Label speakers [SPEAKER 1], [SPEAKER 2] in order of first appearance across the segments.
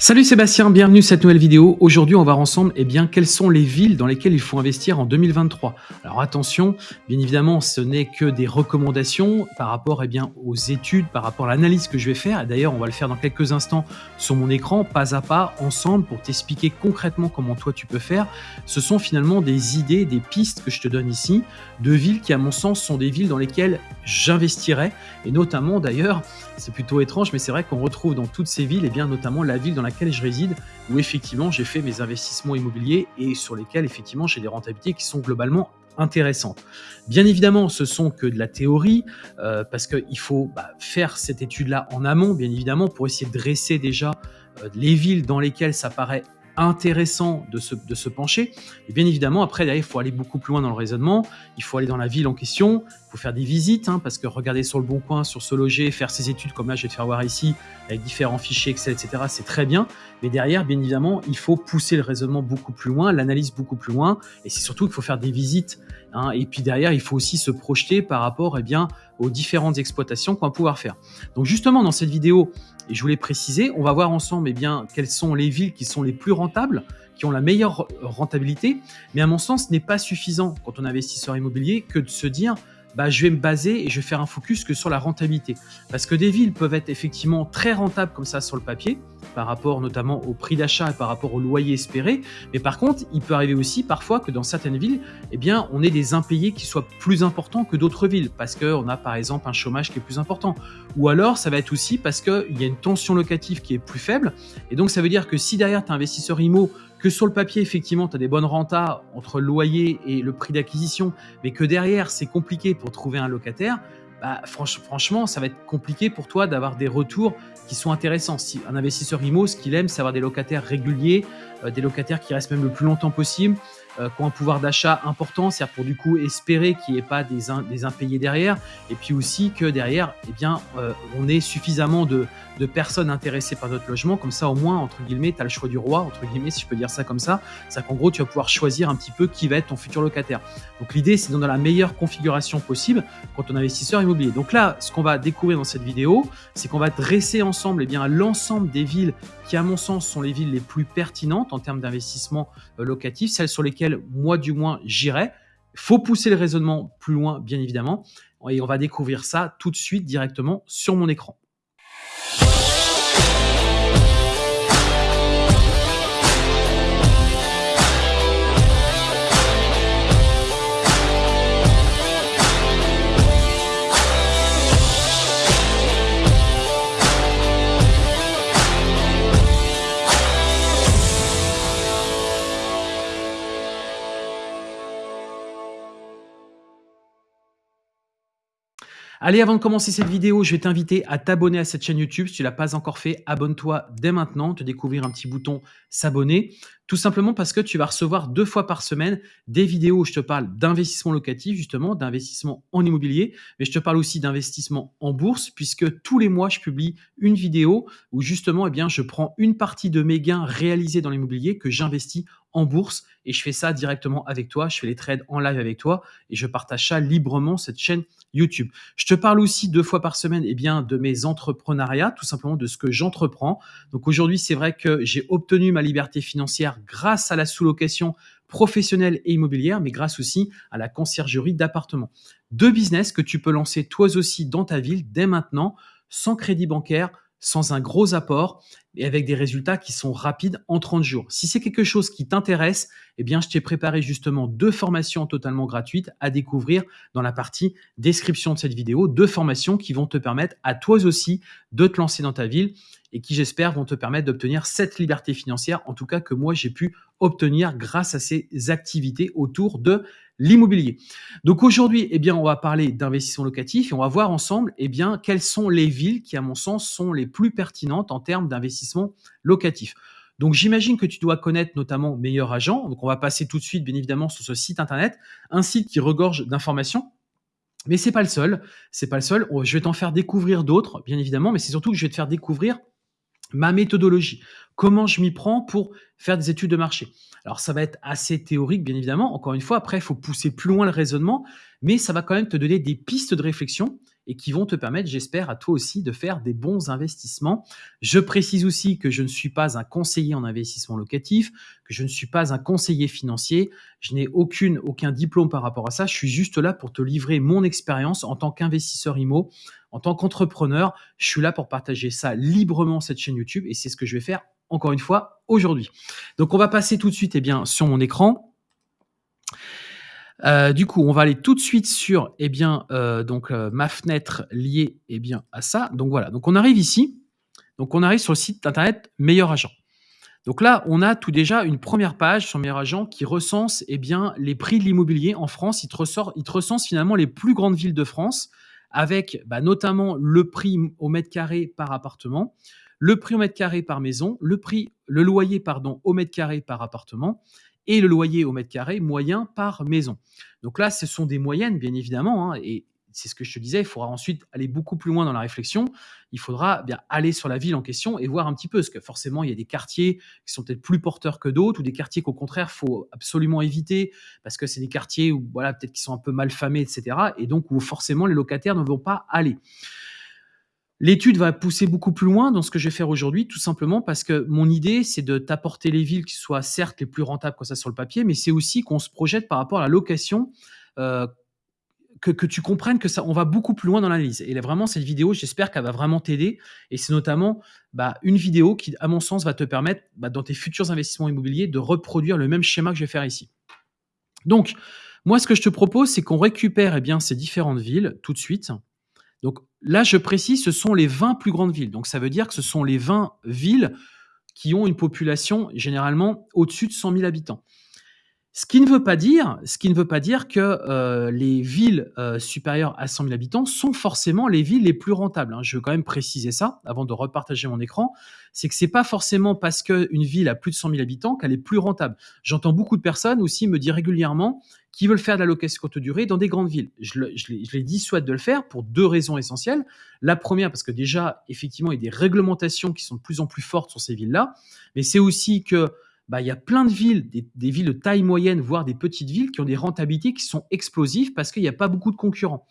[SPEAKER 1] Salut Sébastien, bienvenue à cette nouvelle vidéo. Aujourd'hui, on va voir ensemble eh bien, quelles sont les villes dans lesquelles il faut investir en 2023. Alors attention, bien évidemment, ce n'est que des recommandations par rapport eh aux études, par rapport à l'analyse que je vais faire. D'ailleurs, on va le faire dans quelques instants sur mon écran, pas à pas, ensemble, pour t'expliquer concrètement comment toi tu peux faire. Ce sont finalement des idées, des pistes que je te donne ici, de villes qui, à mon sens, sont des villes dans lesquelles j'investirais. Et notamment, d'ailleurs, c'est plutôt étrange, mais c'est vrai qu'on retrouve dans toutes ces villes, et bien, notamment la ville dans laquelle je réside, où effectivement j'ai fait mes investissements immobiliers et sur lesquels effectivement j'ai des rentabilités qui sont globalement intéressantes. Bien évidemment, ce sont que de la théorie, euh, parce qu'il faut bah, faire cette étude-là en amont, bien évidemment, pour essayer de dresser déjà euh, les villes dans lesquelles ça paraît intéressant de se, de se pencher. Et bien évidemment, après, il faut aller beaucoup plus loin dans le raisonnement. Il faut aller dans la ville en question. Il faut faire des visites, hein, parce que regarder sur le bon coin, sur ce loger, faire ses études, comme là, je vais te faire voir ici, avec différents fichiers Excel, etc., c'est très bien. Mais derrière, bien évidemment, il faut pousser le raisonnement beaucoup plus loin, l'analyse beaucoup plus loin. Et c'est surtout qu'il faut faire des visites. Hein, et puis derrière, il faut aussi se projeter par rapport eh bien, aux différentes exploitations qu'on va pouvoir faire. Donc justement, dans cette vidéo, et je voulais préciser, on va voir ensemble eh bien, quelles sont les villes qui sont les plus rentables, qui ont la meilleure rentabilité. Mais à mon sens, ce n'est pas suffisant quand on est investisseur immobilier que de se dire bah, je vais me baser et je vais faire un focus que sur la rentabilité. Parce que des villes peuvent être effectivement très rentables comme ça sur le papier, par rapport notamment au prix d'achat et par rapport au loyer espéré. Mais par contre, il peut arriver aussi parfois que dans certaines villes, eh bien, on ait des impayés qui soient plus importants que d'autres villes, parce qu'on a par exemple un chômage qui est plus important. Ou alors, ça va être aussi parce qu'il y a une tension locative qui est plus faible. Et donc, ça veut dire que si derrière, tu es investisseur IMO, que sur le papier, effectivement, tu as des bonnes rentas entre le loyer et le prix d'acquisition, mais que derrière, c'est compliqué pour trouver un locataire, bah, franchement, ça va être compliqué pour toi d'avoir des retours qui sont intéressants. Si un investisseur IMO, ce qu'il aime, c'est avoir des locataires réguliers, euh, des locataires qui restent même le plus longtemps possible, euh, qui ont un pouvoir d'achat important, c'est-à-dire pour du coup espérer qu'il n'y ait pas des, impayés derrière, et puis aussi que derrière, eh bien, euh, on ait suffisamment de, personnes intéressées par notre logement, comme ça au moins, entre guillemets, tu as le choix du roi, entre guillemets, si je peux dire ça comme ça, c'est qu'en gros, tu vas pouvoir choisir un petit peu qui va être ton futur locataire. Donc l'idée, c'est dans la meilleure configuration possible quand on est investisseur immobilier. Donc là, ce qu'on va découvrir dans cette vidéo, c'est qu'on va dresser ensemble eh l'ensemble des villes qui, à mon sens, sont les villes les plus pertinentes en termes d'investissement euh, locatif, celles sur lesquelles moi du moins j'irai. Faut pousser le raisonnement plus loin, bien évidemment. Et on va découvrir ça tout de suite directement sur mon écran. Allez, avant de commencer cette vidéo, je vais t'inviter à t'abonner à cette chaîne YouTube. Si tu ne l'as pas encore fait, abonne-toi dès maintenant, te découvrir un petit bouton s'abonner. Tout simplement parce que tu vas recevoir deux fois par semaine des vidéos où je te parle d'investissement locatif, justement, d'investissement en immobilier, mais je te parle aussi d'investissement en bourse, puisque tous les mois, je publie une vidéo où justement, eh bien, je prends une partie de mes gains réalisés dans l'immobilier que j'investis en bourse et je fais ça directement avec toi. Je fais les trades en live avec toi et je partage ça librement cette chaîne YouTube. Je te parle aussi deux fois par semaine eh bien, de mes entrepreneuriats, tout simplement de ce que j'entreprends. Donc aujourd'hui, c'est vrai que j'ai obtenu ma liberté financière grâce à la sous-location professionnelle et immobilière, mais grâce aussi à la conciergerie d'appartements. Deux business que tu peux lancer toi aussi dans ta ville dès maintenant, sans crédit bancaire, sans un gros apport et avec des résultats qui sont rapides en 30 jours. Si c'est quelque chose qui t'intéresse, eh bien, je t'ai préparé justement deux formations totalement gratuites à découvrir dans la partie description de cette vidéo. Deux formations qui vont te permettre à toi aussi de te lancer dans ta ville et qui, j'espère, vont te permettre d'obtenir cette liberté financière, en tout cas que moi, j'ai pu obtenir grâce à ces activités autour de l'immobilier. Donc aujourd'hui, eh bien, on va parler d'investissement locatif et on va voir ensemble, eh bien, quelles sont les villes qui, à mon sens, sont les plus pertinentes en termes d'investissement locatif. Donc j'imagine que tu dois connaître notamment Meilleur Agent. Donc on va passer tout de suite, bien évidemment, sur ce site internet, un site qui regorge d'informations. Mais c'est pas le seul, c'est pas le seul. Je vais t'en faire découvrir d'autres, bien évidemment, mais c'est surtout que je vais te faire découvrir ma méthodologie, comment je m'y prends pour faire des études de marché. Alors ça va être assez théorique, bien évidemment. Encore une fois, après, il faut pousser plus loin le raisonnement, mais ça va quand même te donner des pistes de réflexion et qui vont te permettre, j'espère, à toi aussi de faire des bons investissements. Je précise aussi que je ne suis pas un conseiller en investissement locatif, que je ne suis pas un conseiller financier, je n'ai aucune, aucun diplôme par rapport à ça, je suis juste là pour te livrer mon expérience en tant qu'investisseur IMO, en tant qu'entrepreneur, je suis là pour partager ça librement cette chaîne YouTube et c'est ce que je vais faire encore une fois aujourd'hui. Donc on va passer tout de suite eh bien, sur mon écran. Euh, du coup, on va aller tout de suite sur eh bien, euh, donc, euh, ma fenêtre liée eh bien, à ça. Donc voilà, donc on arrive ici. Donc on arrive sur le site internet Meilleur Agent. Donc là, on a tout déjà une première page sur Meilleur Agent qui recense eh bien, les prix de l'immobilier en France. Il te, ressort, il te recense finalement les plus grandes villes de France avec bah, notamment le prix au mètre carré par appartement, le prix au mètre carré par maison, le prix, le loyer pardon, au mètre carré par appartement, et le loyer au mètre carré moyen par maison. Donc là, ce sont des moyennes, bien évidemment, hein, et c'est ce que je te disais, il faudra ensuite aller beaucoup plus loin dans la réflexion. Il faudra bien aller sur la ville en question et voir un petit peu, parce que forcément, il y a des quartiers qui sont peut-être plus porteurs que d'autres, ou des quartiers qu'au contraire, faut absolument éviter, parce que c'est des quartiers où, voilà, peut-être qui sont un peu mal famés, etc. Et donc, où forcément, les locataires ne vont pas aller. L'étude va pousser beaucoup plus loin dans ce que je vais faire aujourd'hui, tout simplement parce que mon idée, c'est de t'apporter les villes qui soient certes les plus rentables comme ça sur le papier, mais c'est aussi qu'on se projette par rapport à la location, euh, que, tu comprennes que ça, on va beaucoup plus loin dans l'analyse. Et là, vraiment, cette vidéo, j'espère qu'elle va vraiment t'aider. Et c'est notamment bah, une vidéo qui, à mon sens, va te permettre, bah, dans tes futurs investissements immobiliers, de reproduire le même schéma que je vais faire ici. Donc, moi, ce que je te propose, c'est qu'on récupère eh bien, ces différentes villes tout de suite. Donc là, je précise, ce sont les 20 plus grandes villes. Donc ça veut dire que ce sont les 20 villes qui ont une population généralement au-dessus de 100 000 habitants. Ce qui ne veut pas dire, que euh, les villes euh, supérieures à 100 000 habitants sont forcément les villes les plus rentables. Hein. Je veux quand même préciser ça avant de repartager mon écran. C'est que c'est pas forcément parce qu'une ville a plus de 100 000 habitants qu'elle est plus rentable. J'entends beaucoup de personnes aussi me dire régulièrement qui veulent faire de la location courte durée dans des grandes villes. Je, je, les, je les dissuade de le faire pour deux raisons essentielles. La première, parce que déjà, effectivement, il y a des réglementations qui sont de plus en plus fortes sur ces villes-là, mais c'est aussi que bah, il y a plein de villes, des, villes de taille moyenne, voire des petites villes, qui ont des rentabilités qui sont explosives parce qu'il n'y a pas beaucoup de concurrents.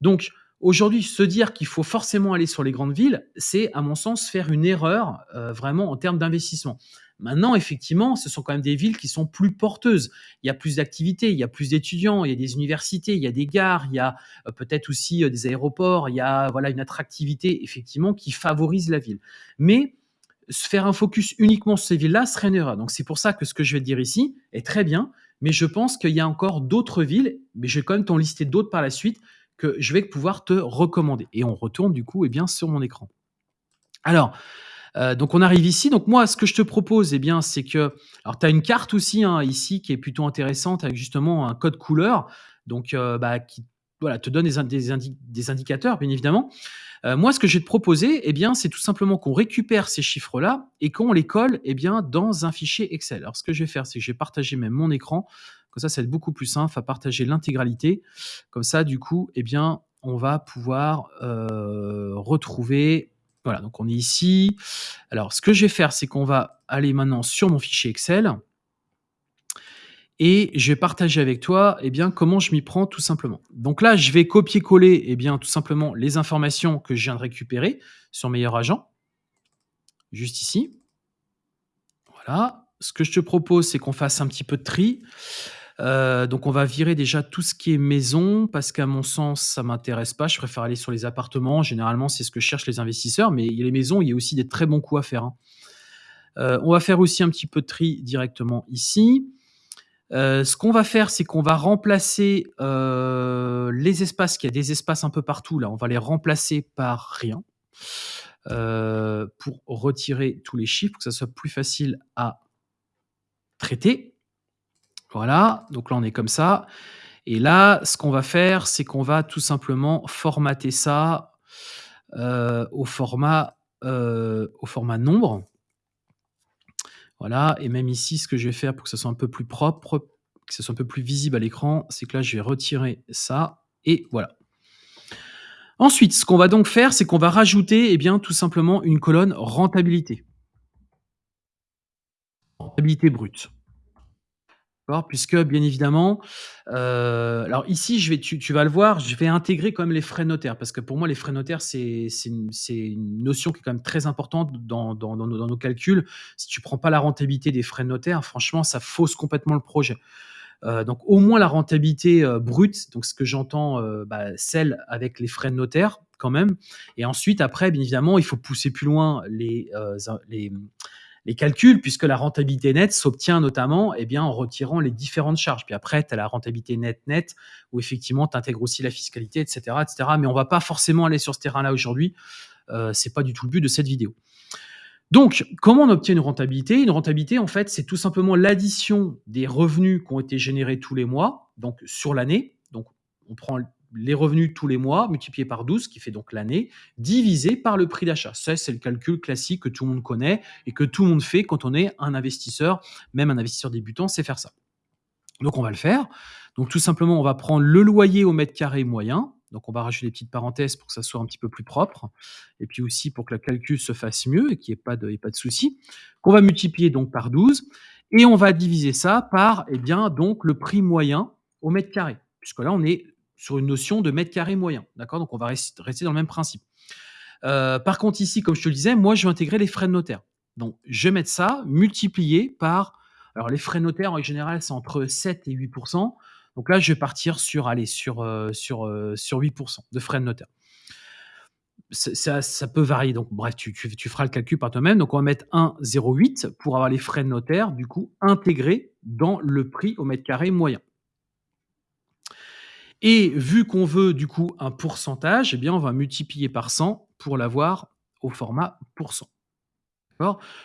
[SPEAKER 1] Donc, aujourd'hui, se dire qu'il faut forcément aller sur les grandes villes, c'est, à mon sens, faire une erreur euh, vraiment en termes d'investissement. Maintenant, effectivement, ce sont quand même des villes qui sont plus porteuses. Il y a plus d'activités, il y a plus d'étudiants, il y a des universités, il y a des gares, il y a euh, peut-être aussi euh, des aéroports, il y a voilà une attractivité effectivement qui favorise la ville. Mais faire un focus uniquement sur ces villes-là serait une erreur. Donc c'est pour ça que ce que je vais te dire ici est très bien, mais je pense qu'il y a encore d'autres villes, mais je vais quand même t'en lister d'autres par la suite que je vais pouvoir te recommander. Et on retourne du coup eh bien, sur mon écran. Alors, euh, donc on arrive ici. Donc moi, ce que je te propose, eh bien, c'est que, alors tu as une carte aussi hein, ici qui est plutôt intéressante avec justement un code couleur, donc euh, bah, qui voilà, te donne des, indicateurs, bien évidemment. Euh, moi, ce que je vais te proposer, eh bien, c'est tout simplement qu'on récupère ces chiffres-là et qu'on les colle eh bien, dans un fichier Excel. Alors, ce que je vais faire, c'est que je vais partager même mon écran. Comme ça, ça va être beaucoup plus simple à partager l'intégralité. Comme ça, du coup, eh bien, on va pouvoir euh, retrouver. Voilà, donc on est ici. Alors, ce que je vais faire, c'est qu'on va aller maintenant sur mon fichier Excel et je vais partager avec toi eh bien, comment je m'y prends tout simplement. Donc là, je vais copier-coller eh bien, tout simplement les informations que je viens de récupérer sur Meilleur Agent, juste ici. Voilà. Ce que je te propose, c'est qu'on fasse un petit peu de tri. Euh, donc on va virer déjà tout ce qui est maison parce qu'à mon sens ça m'intéresse pas. Je préfère aller sur les appartements. Généralement c'est ce que cherchent les investisseurs, mais les maisons il y a aussi des très bons coups à faire. Hein. Euh, on va faire aussi un petit peu de tri directement ici. Euh, ce qu'on va faire, c'est qu'on va remplacer euh, les espaces, qu'il y a des espaces un peu partout là, on va les remplacer par rien euh, pour retirer tous les chiffres, que ça soit plus facile à traiter. Voilà, donc là on est comme ça. Et là, ce qu'on va faire, c'est qu'on va tout simplement formater ça au format, au format nombre. Voilà, et même ici, ce que je vais faire pour que ça soit un peu plus propre, que ce soit un peu plus visible à l'écran, c'est que là, je vais retirer ça, et voilà. Ensuite, ce qu'on va donc faire, c'est qu'on va rajouter, eh bien, tout simplement une colonne rentabilité. Rentabilité brute. Puisque bien évidemment, heu, alors ici je vais tu vas le voir, je vais intégrer quand même les frais notaires parce que pour moi les frais notaires c'est une une notion qui est quand même très importante dans dans nos dans nos calculs. Si tu prends pas la rentabilité des frais notaires, franchement ça fausse complètement le projet. Heu, donc au moins la rentabilité, heu, brute, donc ce que j'entends, bah, celle avec les frais de notaire quand même et ensuite après bien évidemment il faut pousser plus loin les, les calculs puisque la rentabilité nette s'obtient notamment, eh en retirant les différentes charges. Puis après, tu as la rentabilité nette nette où effectivement tu intègres aussi la fiscalité et cetera et cetera. Mais on va pas forcément aller sur ce terrain-là aujourd'hui, heu, c'est pas du tout le but de cette vidéo. Donc, comment on obtient une rentabilité? Une rentabilité, en fait, c'est tout simplement l'addition des revenus qui ont été générés tous les mois, donc sur l'année. Donc, on prend les revenus tous les mois multipliés par 12, qui fait donc l'année, divisé par le prix d'achat. Ça, c'est le calcul classique que tout le monde connaît et que tout le monde fait quand on est un investisseur, même un investisseur débutant sait faire ça. Donc, on va le faire. Donc, tout simplement, on va prendre le loyer au mètre carré moyen, donc on va rajouter des petites parenthèses pour que ça soit un petit peu plus propre, et puis aussi pour que le calcul se fasse mieux et qu'il n'y ait pas de, pas de souci. Qu'on va multiplier donc par 12, et on va diviser ça par eh bien, donc, le prix moyen au mètre carré, puisque là on est sur une notion de mètre carré moyen. D'accord? Donc on va rester dans le même principe. Euh, par contre, ici, comme je te le disais, moi je vais intégrer les frais de notaire. Donc je vais mettre ça multiplié par. Alors les frais de notaire en général c'est entre 7 et 8% donc là, je vais partir sur, allez, sur, euh, sur, euh, sur 8% de frais de notaire. Ça, peut varier. Donc, bref, tu, tu, feras le calcul par toi-même. Donc, on va mettre 1,08 pour avoir les frais de notaire, du coup, intégrés dans le prix au mètre carré moyen. Et vu qu'on veut, du coup, un pourcentage, eh bien, on va multiplier par 100 pour l'avoir au format pourcent.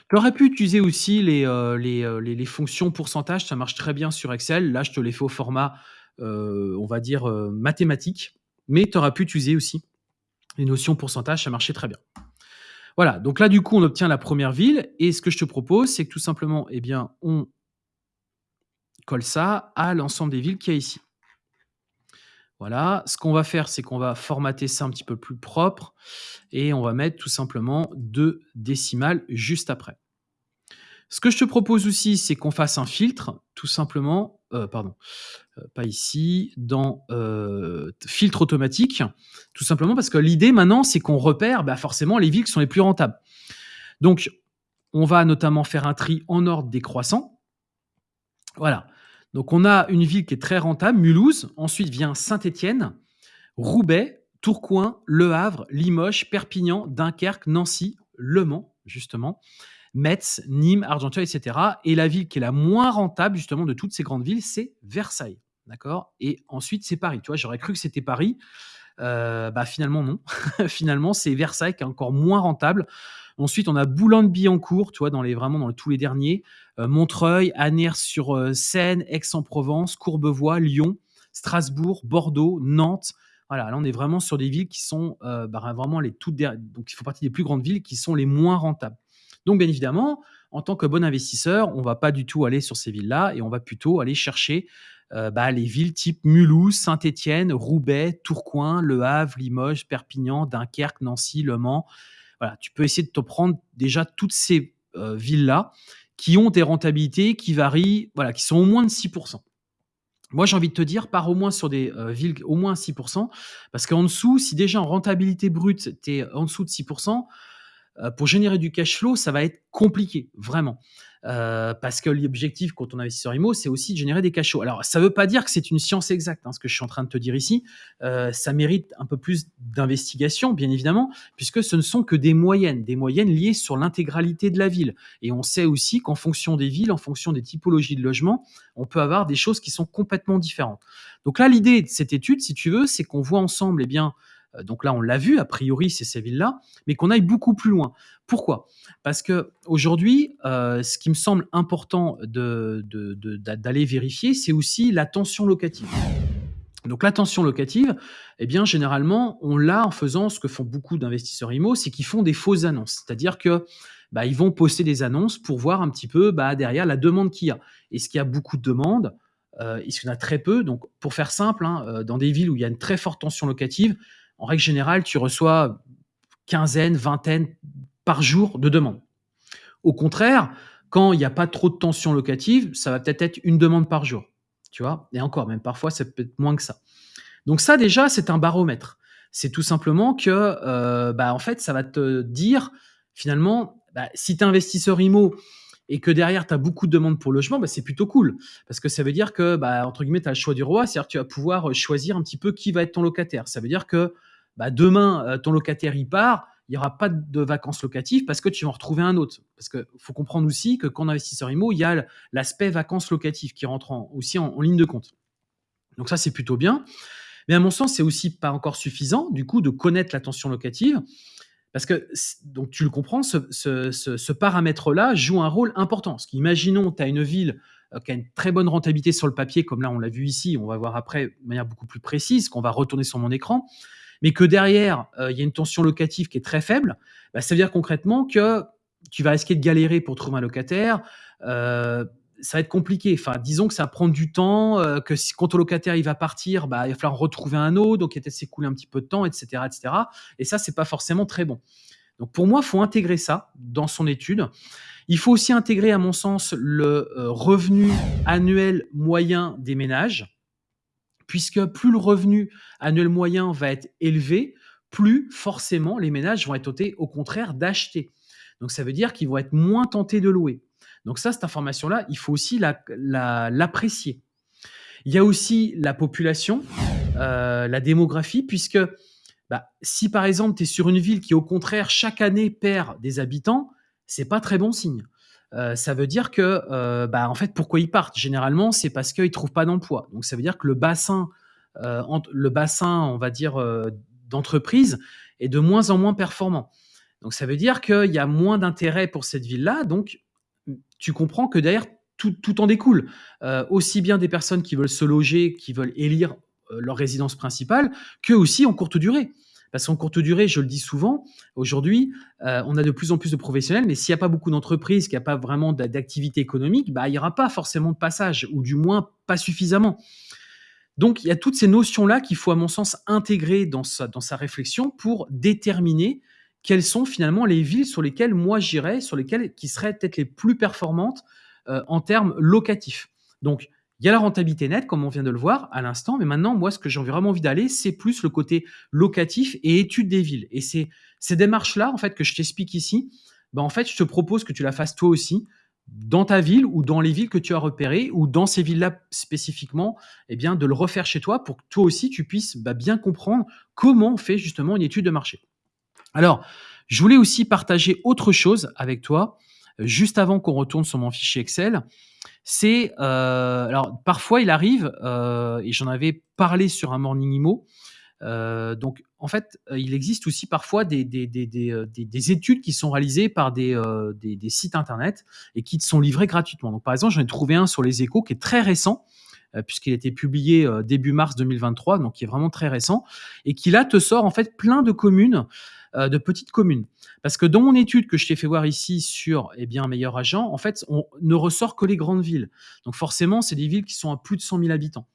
[SPEAKER 1] Tu aurais pu utiliser aussi euh, euh, les, les, fonctions pourcentage, ça marche très bien sur Excel. Là, je te les fais au format, euh, on va dire, mathématique, mais tu aurais pu utiliser aussi les notions pourcentage, ça marchait très bien. Voilà, donc là, du coup, on obtient la première ville, et ce que je te propose, c'est que tout simplement, eh bien, on colle ça à l'ensemble des villes qu'il y a ici. Voilà, ce qu'on va faire, c'est qu'on va formater ça un petit peu plus propre et on va mettre tout simplement deux décimales juste après. Ce que je te propose aussi, c'est qu'on fasse un filtre, tout simplement, euh, pardon, euh, pas ici, dans euh, filtre automatique, tout simplement parce que l'idée maintenant, c'est qu'on repère bah, forcément les villes qui sont les plus rentables. Donc, on va notamment faire un tri en ordre décroissant. Voilà. Donc on a une ville qui est très rentable, Mulhouse. Ensuite vient Saint-Étienne, Roubaix, Tourcoing, Le Havre, Limoges, Perpignan, Dunkerque, Nancy, Le Mans, justement, Metz, Nîmes, Argenteuil, etc. Et la ville qui est la moins rentable, justement, de toutes ces grandes villes, c'est Versailles. D'accord? Et ensuite, c'est Paris. Tu vois, j'aurais cru que c'était Paris. Euh, bah finalement, non. finalement, c'est Versailles qui est encore moins rentable. Ensuite, on a Boulogne-Billancourt, tu vois, dans les, vraiment dans tous les derniers. Euh, Montreuil, Aners-sur-Seine, Aix-en-Provence, Courbevoie, Lyon, Strasbourg, Bordeaux, Nantes. Voilà, là, on est vraiment sur des villes qui sont euh, bah, vraiment les toutes dernières. Donc, il faut partie des plus grandes villes qui sont les moins rentables. Donc, bien évidemment, en tant que bon investisseur, on va pas du tout aller sur ces villes-là et on va plutôt aller chercher euh, bah, les villes type Mulhouse, Saint-Étienne, Roubaix, Tourcoing, Le Havre, Limoges, Perpignan, Dunkerque, Nancy, Le Mans, voilà, tu peux essayer de te prendre déjà toutes ces euh, villes-là qui ont des rentabilités qui varient, voilà, qui sont au moins de 6%. Moi, j'ai envie de te dire, pars au moins sur des euh, villes au moins 6%, parce qu'en dessous, si déjà en rentabilité brute, tu es en dessous de 6%, euh, pour générer du cash flow, ça va être compliqué, vraiment. Euh, parce que l'objectif quand on investit sur IMO, c'est aussi de générer des cash. Alors, ça ne veut pas dire que c'est une science exacte, hein, ce que je suis en train de te dire ici. Euh, ça mérite un peu plus d'investigation, bien évidemment, puisque ce ne sont que des moyennes, des moyennes liées sur l'intégralité de la ville. Et on sait aussi qu'en fonction des villes, en fonction des typologies de logement, on peut avoir des choses qui sont complètement différentes. Donc là, l'idée de cette étude, si tu veux, c'est qu'on voit ensemble, eh bien, euh, donc là, on l'a vu, a priori, c'est ces villes-là, mais qu'on aille beaucoup plus loin. Pourquoi? Parce que aujourd'hui, euh, ce qui me semble important d'aller vérifier, c'est aussi la tension locative. Donc la tension locative, eh bien généralement, on l'a en faisant ce que font beaucoup d'investisseurs IMO, c'est qu'ils font des fausses annonces. C'est-à-dire que bah, ils vont poster des annonces pour voir un petit peu bah, derrière la demande qu'il y a. Est-ce qu'il y a beaucoup de demandes euh, qu'il y en a très peu Donc pour faire simple, hein, dans des villes où il y a une très forte tension locative, en règle générale, tu reçois quinzaine, vingtaine par jour de demandes. Au contraire, Quand il n'y a pas trop de tension locative, ça va peut-être être une demande par jour. Tu vois Et encore, même parfois, ça peut être moins que ça. Donc ça, déjà, c'est un baromètre. C'est tout simplement que, euh, bah, en fait, ça va te dire, finalement, bah, si tu es investisseur IMO et que derrière, tu as beaucoup de demandes pour logement, bah, c'est plutôt cool. Parce que ça veut dire que, bah, entre guillemets, tu as le choix du roi, c'est-à-dire que tu vas pouvoir choisir un petit peu qui va être ton locataire. Ça veut dire que bah, demain, euh, ton locataire, il part, il n'y aura pas de vacances locatives parce que tu vas en retrouver un autre. Parce qu'il faut comprendre aussi que quand investisseur IMO, il y a l'aspect vacances locatives qui rentre aussi en, ligne de compte. Donc ça, c'est plutôt bien. Mais à mon sens, c'est aussi pas encore suffisant, du coup, de connaître la tension locative. Parce que, donc tu le comprends, ce, paramètre-là joue un rôle important. Parce qu'imaginons, tu as une ville euh, qui a une très bonne rentabilité sur le papier, comme là on l'a vu ici, on va voir après de manière beaucoup plus précise, qu'on va retourner sur mon écran mais que derrière, euh, il y a une tension locative qui est très faible, bah, ça veut dire concrètement que tu vas risquer de galérer pour trouver un locataire. Euh, ça va être compliqué. Enfin, disons que ça va prendre du temps, euh, que si, quand ton locataire il va partir, bah, il va falloir retrouver un autre, donc il va s'écouler un petit peu de temps, etc., etc. Et ça, c'est pas forcément très bon. Donc pour moi, il faut intégrer ça dans son étude. Il faut aussi intégrer, à mon sens, le revenu annuel moyen des ménages puisque plus le revenu annuel moyen va être élevé, plus forcément les ménages vont être tentés au contraire d'acheter. Donc ça veut dire qu'ils vont être moins tentés de louer. Donc ça, cette information-là, il faut aussi l'apprécier. il y a aussi la population, euh, la démographie, puisque bah, si par exemple tu es sur une ville qui au contraire chaque année perd des habitants, c'est pas très bon signe. Euh, ça veut dire que, euh, bah, en fait, pourquoi ils partent? Généralement, c'est parce qu'ils trouvent pas d'emploi. Donc, ça veut dire que le bassin, le bassin, on va dire, d'entreprise est de moins en moins performant. Donc, ça veut dire qu'il y a moins d'intérêt pour cette ville-là. Donc, tu comprends que derrière, tout, tout en découle. aussi bien des personnes qui veulent se loger, qui veulent élire leur résidence principale, que aussi en courte durée. Parce qu'en courte durée, je le dis souvent, aujourd'hui, euh, on a de plus en plus de professionnels, mais s'il n'y a pas beaucoup d'entreprises, qu'il n'y a pas vraiment d'activité économique, bah, il n'y aura pas forcément de passage, ou du moins pas suffisamment. Donc, il y a toutes ces notions-là qu'il faut, à mon sens, intégrer dans sa, dans sa réflexion pour déterminer quelles sont finalement les villes sur lesquelles moi j'irais, sur lesquelles qui seraient peut-être les plus performantes euh, en termes locatifs. Donc, il y a la rentabilité nette, comme on vient de le voir à l'instant, mais maintenant, moi, ce que j'ai vraiment envie d'aller, c'est plus le côté locatif et étude des villes. Et ces démarches-là, en fait, que je t'explique ici, ben, en fait, je te propose que tu la fasses toi aussi dans ta ville ou dans les villes que tu as repérées ou dans ces villes-là spécifiquement, eh bien, de le refaire chez toi pour que toi aussi, tu puisses bah, bien comprendre comment on fait justement une étude de marché. Alors, je voulais aussi partager autre chose avec toi, juste avant qu'on retourne sur mon fichier Excel c'est euh, alors parfois il arrive euh, et j'en avais parlé sur un morning imo. Euh, donc en fait, il existe aussi parfois des études qui sont réalisées par des, sites internet et qui sont livrées gratuitement. Donc par exemple, j'en ai trouvé un sur les échos qui est très récent puisqu'il a été publié début mars 2023, donc qui est vraiment très récent, et qui là te sort en fait plein de communes euh, de petites communes. Parce que dans mon étude que je t'ai fait voir ici sur eh bien, Meilleur Agent, en fait, on ne ressort que les grandes villes. Donc forcément, c'est des villes qui sont à plus de 100 000 habitants.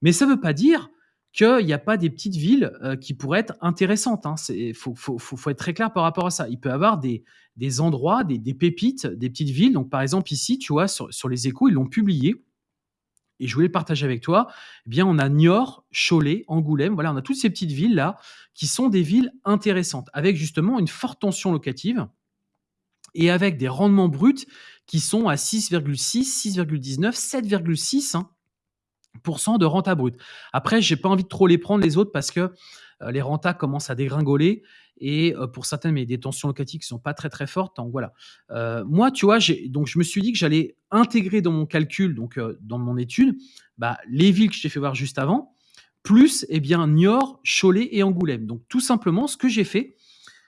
[SPEAKER 1] Mais ça ne veut pas dire qu'il n'y a pas des petites villes euh, qui pourraient être intéressantes. Il hein. faut, être très clair par rapport à ça. Il peut y avoir des, endroits, des, pépites, des petites villes. Donc par exemple ici, tu vois, sur les échos, ils l'ont publié et je voulais le partager avec toi, eh bien, on a Niort, Cholet, Angoulême, voilà, on a toutes ces petites villes-là qui sont des villes intéressantes, avec justement une forte tension locative et avec des rendements bruts qui sont à 6,6, 6,19, 7,6% de renta brute. Après, j'ai pas envie de trop les prendre les autres parce que euh, les rentas commencent à dégringoler et euh, pour certaines, mais des tensions locatives qui sont pas très très fortes. Voilà. Euh, moi, tu vois, donc je me suis dit que j'allais intégrer dans mon calcul, donc dans mon étude, bah, les villes que je t'ai fait voir juste avant, plus eh bien Niort, Cholet et Angoulême. Donc tout simplement, ce que j'ai fait,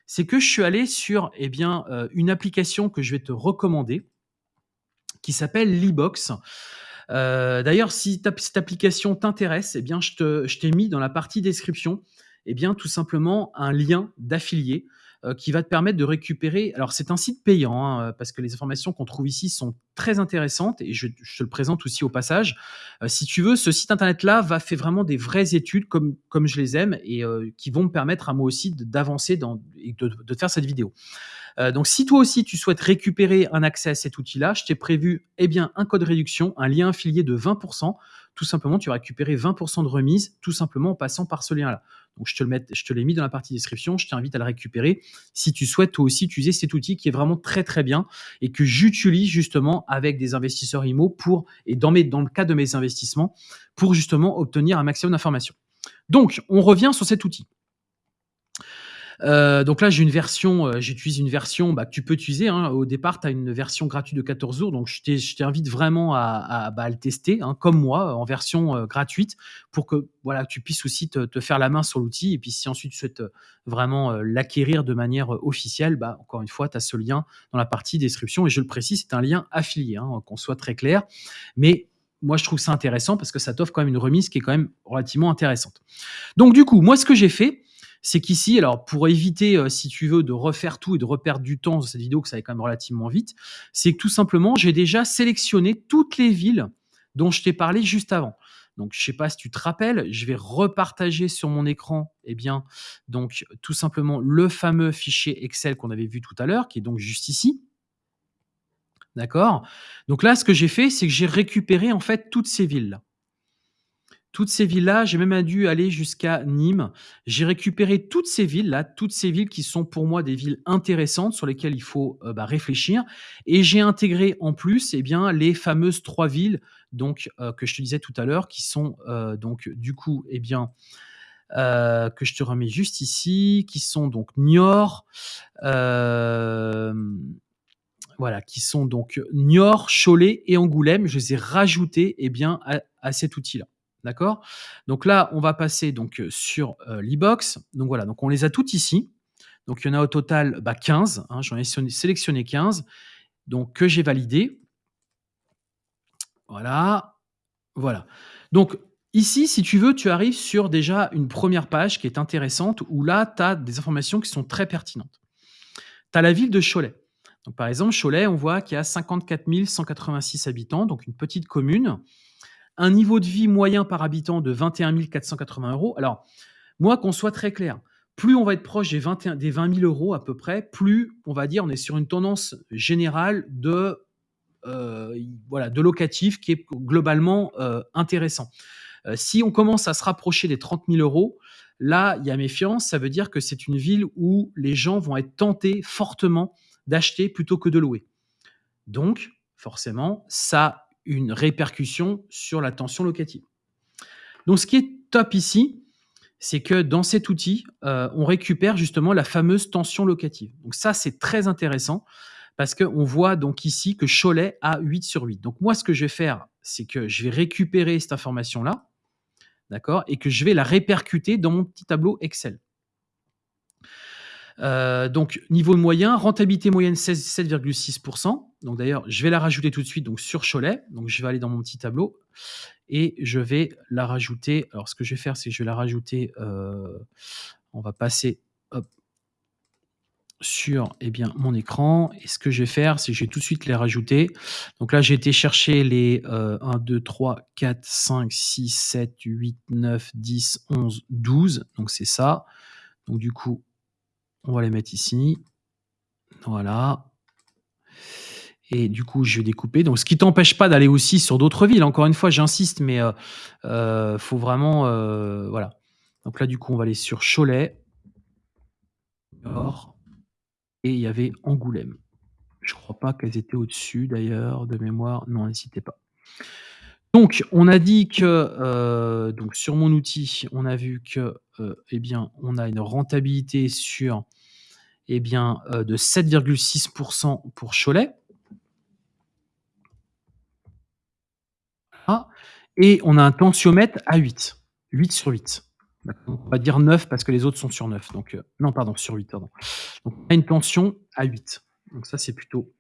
[SPEAKER 1] c'est que je suis allé sur eh bien une application que je vais te recommander, qui s'appelle Libox. D'ailleurs, si cette application t'intéresse, eh bien, je t'ai mis dans la partie description eh bien, tout simplement un lien d'affilié euh, qui va te permettre de récupérer. Alors, c'est un site payant hein, parce que les informations qu'on trouve ici sont très intéressantes et je, te le présente aussi au passage. Euh, si tu veux, ce site internet-là va faire vraiment des vraies études comme, comme je les aime et euh, qui vont me permettre à moi aussi d'avancer et de, faire cette vidéo. Euh, donc, si toi aussi tu souhaites récupérer un accès à cet outil-là, je t'ai prévu eh bien, un code réduction, un lien affilié de 20%. Tout simplement, tu vas récupérer 20% de remise, tout simplement en passant par ce lien-là. Donc, je te, le je te l'ai mis dans la partie description. Je t'invite à le récupérer si tu souhaites toi aussi utiliser cet outil qui est vraiment très très bien et que j'utilise justement avec des investisseurs IMO pour, et dans, dans le cas de mes investissements, pour justement obtenir un maximum d'informations. Donc, on revient sur cet outil. Euh, donc là, j'ai une version, euh, j'utilise une version bah, que tu peux utiliser. Hein. Au départ, tu as une version gratuite de 14 jours. Donc, je t'invite vraiment à, bah, le tester, hein, comme moi, en version euh, gratuite, pour que voilà, tu puisses aussi te, faire la main sur l'outil. Et puis, si ensuite tu souhaites vraiment l'acquérir de manière officielle, bah, encore une fois, tu as ce lien dans la partie description. Et je le précise, c'est un lien affilié, hein, qu'on soit très clair. Mais moi, je trouve ça intéressant parce que ça t'offre quand même une remise qui est quand même relativement intéressante. Donc, du coup, moi, ce que j'ai fait, c'est qu'ici, alors pour éviter, euh, si tu veux, de refaire tout et de reperdre du temps dans cette vidéo, que ça va quand même relativement vite, c'est que tout simplement, j'ai déjà sélectionné toutes les villes dont je t'ai parlé juste avant. Donc, je ne sais pas si tu te rappelles, je vais repartager sur mon écran, eh bien, donc tout simplement le fameux fichier Excel qu'on avait vu tout à l'heure, qui est donc juste ici. D'accord? Donc là, ce que j'ai fait, c'est que j'ai récupéré en fait toutes ces villes-là. Toutes ces villes-là, j'ai même dû aller jusqu'à Nîmes. J'ai récupéré toutes ces villes-là, toutes ces villes qui sont pour moi des villes intéressantes sur lesquelles il faut euh, bah, réfléchir. Et j'ai intégré en plus eh bien, les fameuses trois villes donc, euh, que je te disais tout à l'heure, qui sont euh, donc du coup, eh bien, que je te remets juste ici, qui sont donc Niort, voilà, qui sont donc Niort, Cholet et Angoulême. Je les ai rajoutés eh bien, à cet outil-là. D'accord? Donc là, on va passer donc sur l'e-box. Donc voilà, donc on les a toutes ici. Donc il y en a au total 15. Bah, hein, J'en ai sélectionné 15. Donc que j'ai validé. Voilà. Voilà. Donc ici, si tu veux, tu arrives sur déjà une première page qui est intéressante où là, tu as des informations qui sont très pertinentes. Tu as la ville de Cholet. Par exemple, Cholet, on voit qu'il y a 54 186 habitants, donc une petite commune un niveau de vie moyen par habitant de 21 480 euros. Alors, moi, qu'on soit très clair, plus on va être proche des, 21, des 20 000 euros à peu près, plus on va dire on est sur une tendance générale de, euh, voilà, de locatif qui est globalement euh, intéressant. Euh, si on commence à se rapprocher des 30 000 euros, là, il y a méfiance. Ça veut dire que c'est une ville où les gens vont être tentés fortement d'acheter plutôt que de louer. Donc, forcément, ça une répercussion sur la tension locative. Donc ce qui est top ici, c'est que dans cet outil, euh, on récupère justement la fameuse tension locative. Donc ça, c'est très intéressant parce qu'on voit donc ici que Cholet a 8 sur 8. Donc moi, ce que je vais faire, c'est que je vais récupérer cette information-là, d'accord, et que je vais la répercuter dans mon petit tableau Excel. Euh, donc, niveau moyen, rentabilité moyenne 7,6%. Donc, d'ailleurs, je vais la rajouter tout de suite sur Cholet. Donc, je vais aller dans mon petit tableau et je vais la rajouter. Alors, ce que je vais faire, c'est que je vais la rajouter. Euh, on va passer sur eh bien, mon écran. Et ce que je vais faire, c'est que je vais tout de suite les rajouter. Donc là, j'ai été chercher les 1, 2, 3, 4, 5, 6, 7, 8, 9, 10, 11, 12. Donc, c'est ça. Donc, du coup, on va les mettre ici. Voilà. Et du coup, je vais découper. Donc, ce qui t'empêche pas d'aller aussi sur d'autres villes. Encore une fois, j'insiste, mais euh, euh, faut vraiment, euh, voilà. Donc là, du coup, on va aller sur Cholet, et il y avait Angoulême. Je crois pas qu'elles étaient au-dessus d'ailleurs de mémoire. Non, n'hésitez pas. Donc, on a dit que donc sur mon outil, on a vu que eh bien, on a une rentabilité sur eh bien, euh, de 7,6% pour Cholet. Et on a un tensiomètre à 8. 8 sur 8. On va dire 9 parce que les autres sont sur 9. Donc, euh, non, pardon, sur 8. Pardon. Donc, on a une tension à 8. Donc, ça, c'est plutôt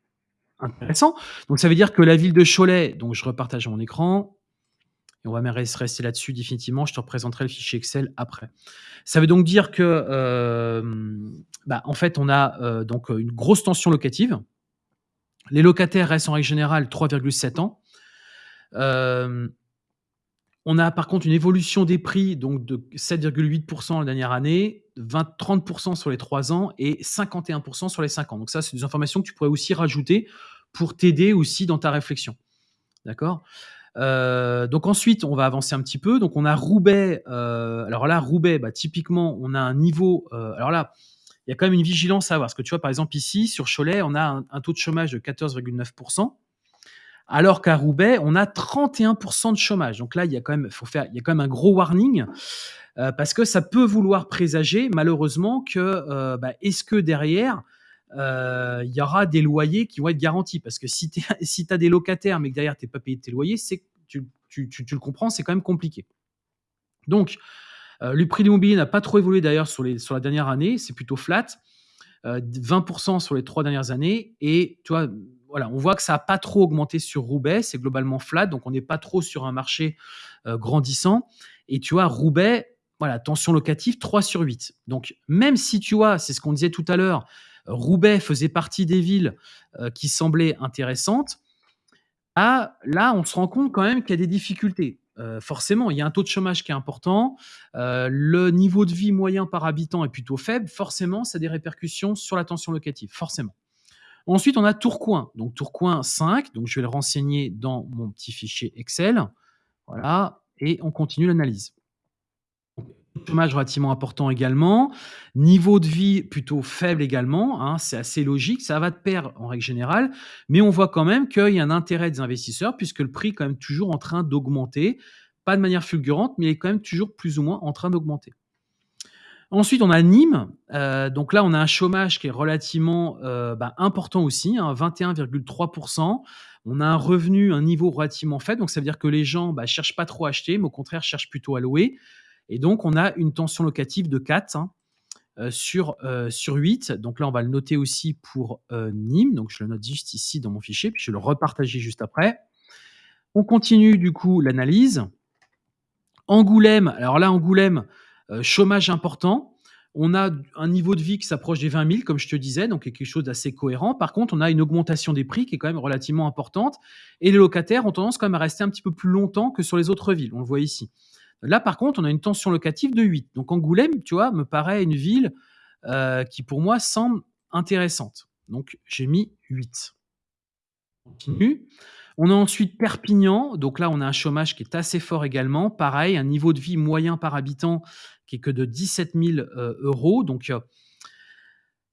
[SPEAKER 1] intéressant. Donc, ça veut dire que la ville de Cholet, donc je repartage mon écran, et on va rester là-dessus définitivement. Je te représenterai le fichier Excel après. Ça veut donc dire que, euh, bah, en fait, on a euh, donc une grosse tension locative. Les locataires restent en règle générale 3,7 ans. Euh, on a par contre une évolution des prix donc de 7,8% la dernière année 20 30% sur les 3 ans et 51% sur les 5 ans. Donc ça, c'est des informations que tu pourrais aussi rajouter pour t'aider aussi dans ta réflexion. D'accord? Euh, donc ensuite, on va avancer un petit peu. Donc on a Roubaix. euh, alors là, Roubaix, bah, typiquement, on a un niveau. euh, alors là, il y a quand même une vigilance à avoir. Parce que tu vois, par exemple, ici, sur Cholet, on a un, taux de chômage de 14,9%. Alors qu'à Roubaix, on a 31% de chômage. Donc là, il y a quand même, il y a quand même un gros warning parce que ça peut vouloir présager, malheureusement, que bah, est-ce que derrière il y aura des loyers qui vont être garantis Parce que si tu as des locataires, mais que derrière tu n'es pas payé tes loyers, tu, tu, le comprends, c'est quand même compliqué. Donc, euh, le prix de l'immobilier n'a pas trop évolué d'ailleurs sur, la dernière année, c'est plutôt flat. Euh, 20% sur les trois dernières années. Et tu vois, voilà, on voit que ça n'a pas trop augmenté sur Roubaix, c'est globalement flat, donc on n'est pas trop sur un marché euh, grandissant. Et tu vois, Roubaix, voilà, tension locative 3 sur 8. Donc même si tu vois, c'est ce qu'on disait tout à l'heure, euh, Roubaix faisait partie des villes euh, qui semblaient intéressantes, ah, là, on se rend compte quand même qu'il y a des difficultés. Euh, forcément, il y a un taux de chômage qui est important, euh, le niveau de vie moyen par habitant est plutôt faible, forcément, ça a des répercussions sur la tension locative, forcément. Ensuite, on a Tourcoing. Donc Tourcoing 5, donc je vais le renseigner dans mon petit fichier Excel. Voilà, et on continue l'analyse. Chômage relativement important également. Niveau de vie plutôt faible également. hein, c'est assez logique. Ça va de pair en règle générale. Mais on voit quand même qu'il y a un intérêt des investisseurs puisque le prix est quand même toujours en train d'augmenter. Pas de manière fulgurante, mais il est quand même toujours plus ou moins en train d'augmenter. Ensuite, on a Nîmes. Euh, donc là, on a un chômage qui est relativement euh, bah, important aussi, hein, 21,3%. On a un revenu, un niveau relativement faible. Donc ça veut dire que les gens ne bah, cherchent pas trop à acheter, mais au contraire cherchent plutôt à louer. Et donc, on a une tension locative de 4 hein, euh, sur, euh, sur 8. Donc là, on va le noter aussi pour euh, Nîmes. Donc je le note juste ici dans mon fichier, puis je vais le repartager juste après. On continue du coup l'analyse. Angoulême, alors là, Angoulême, chômage important. On a un niveau de vie qui s'approche des 20 000, comme je te disais, donc quelque chose d'assez cohérent. Par contre, on a une augmentation des prix qui est quand même relativement importante. Et les locataires ont tendance quand même à rester un petit peu plus longtemps que sur les autres villes. On le voit ici. Là, par contre, on a une tension locative de 8. Donc Angoulême, tu vois, me paraît une ville euh, qui, pour moi, semble intéressante. Donc j'ai mis 8. On continue. On a ensuite Perpignan. Donc là, on a un chômage qui est assez fort également. Pareil, un niveau de vie moyen par habitant qui est que de 17 000 euh, euros. Donc,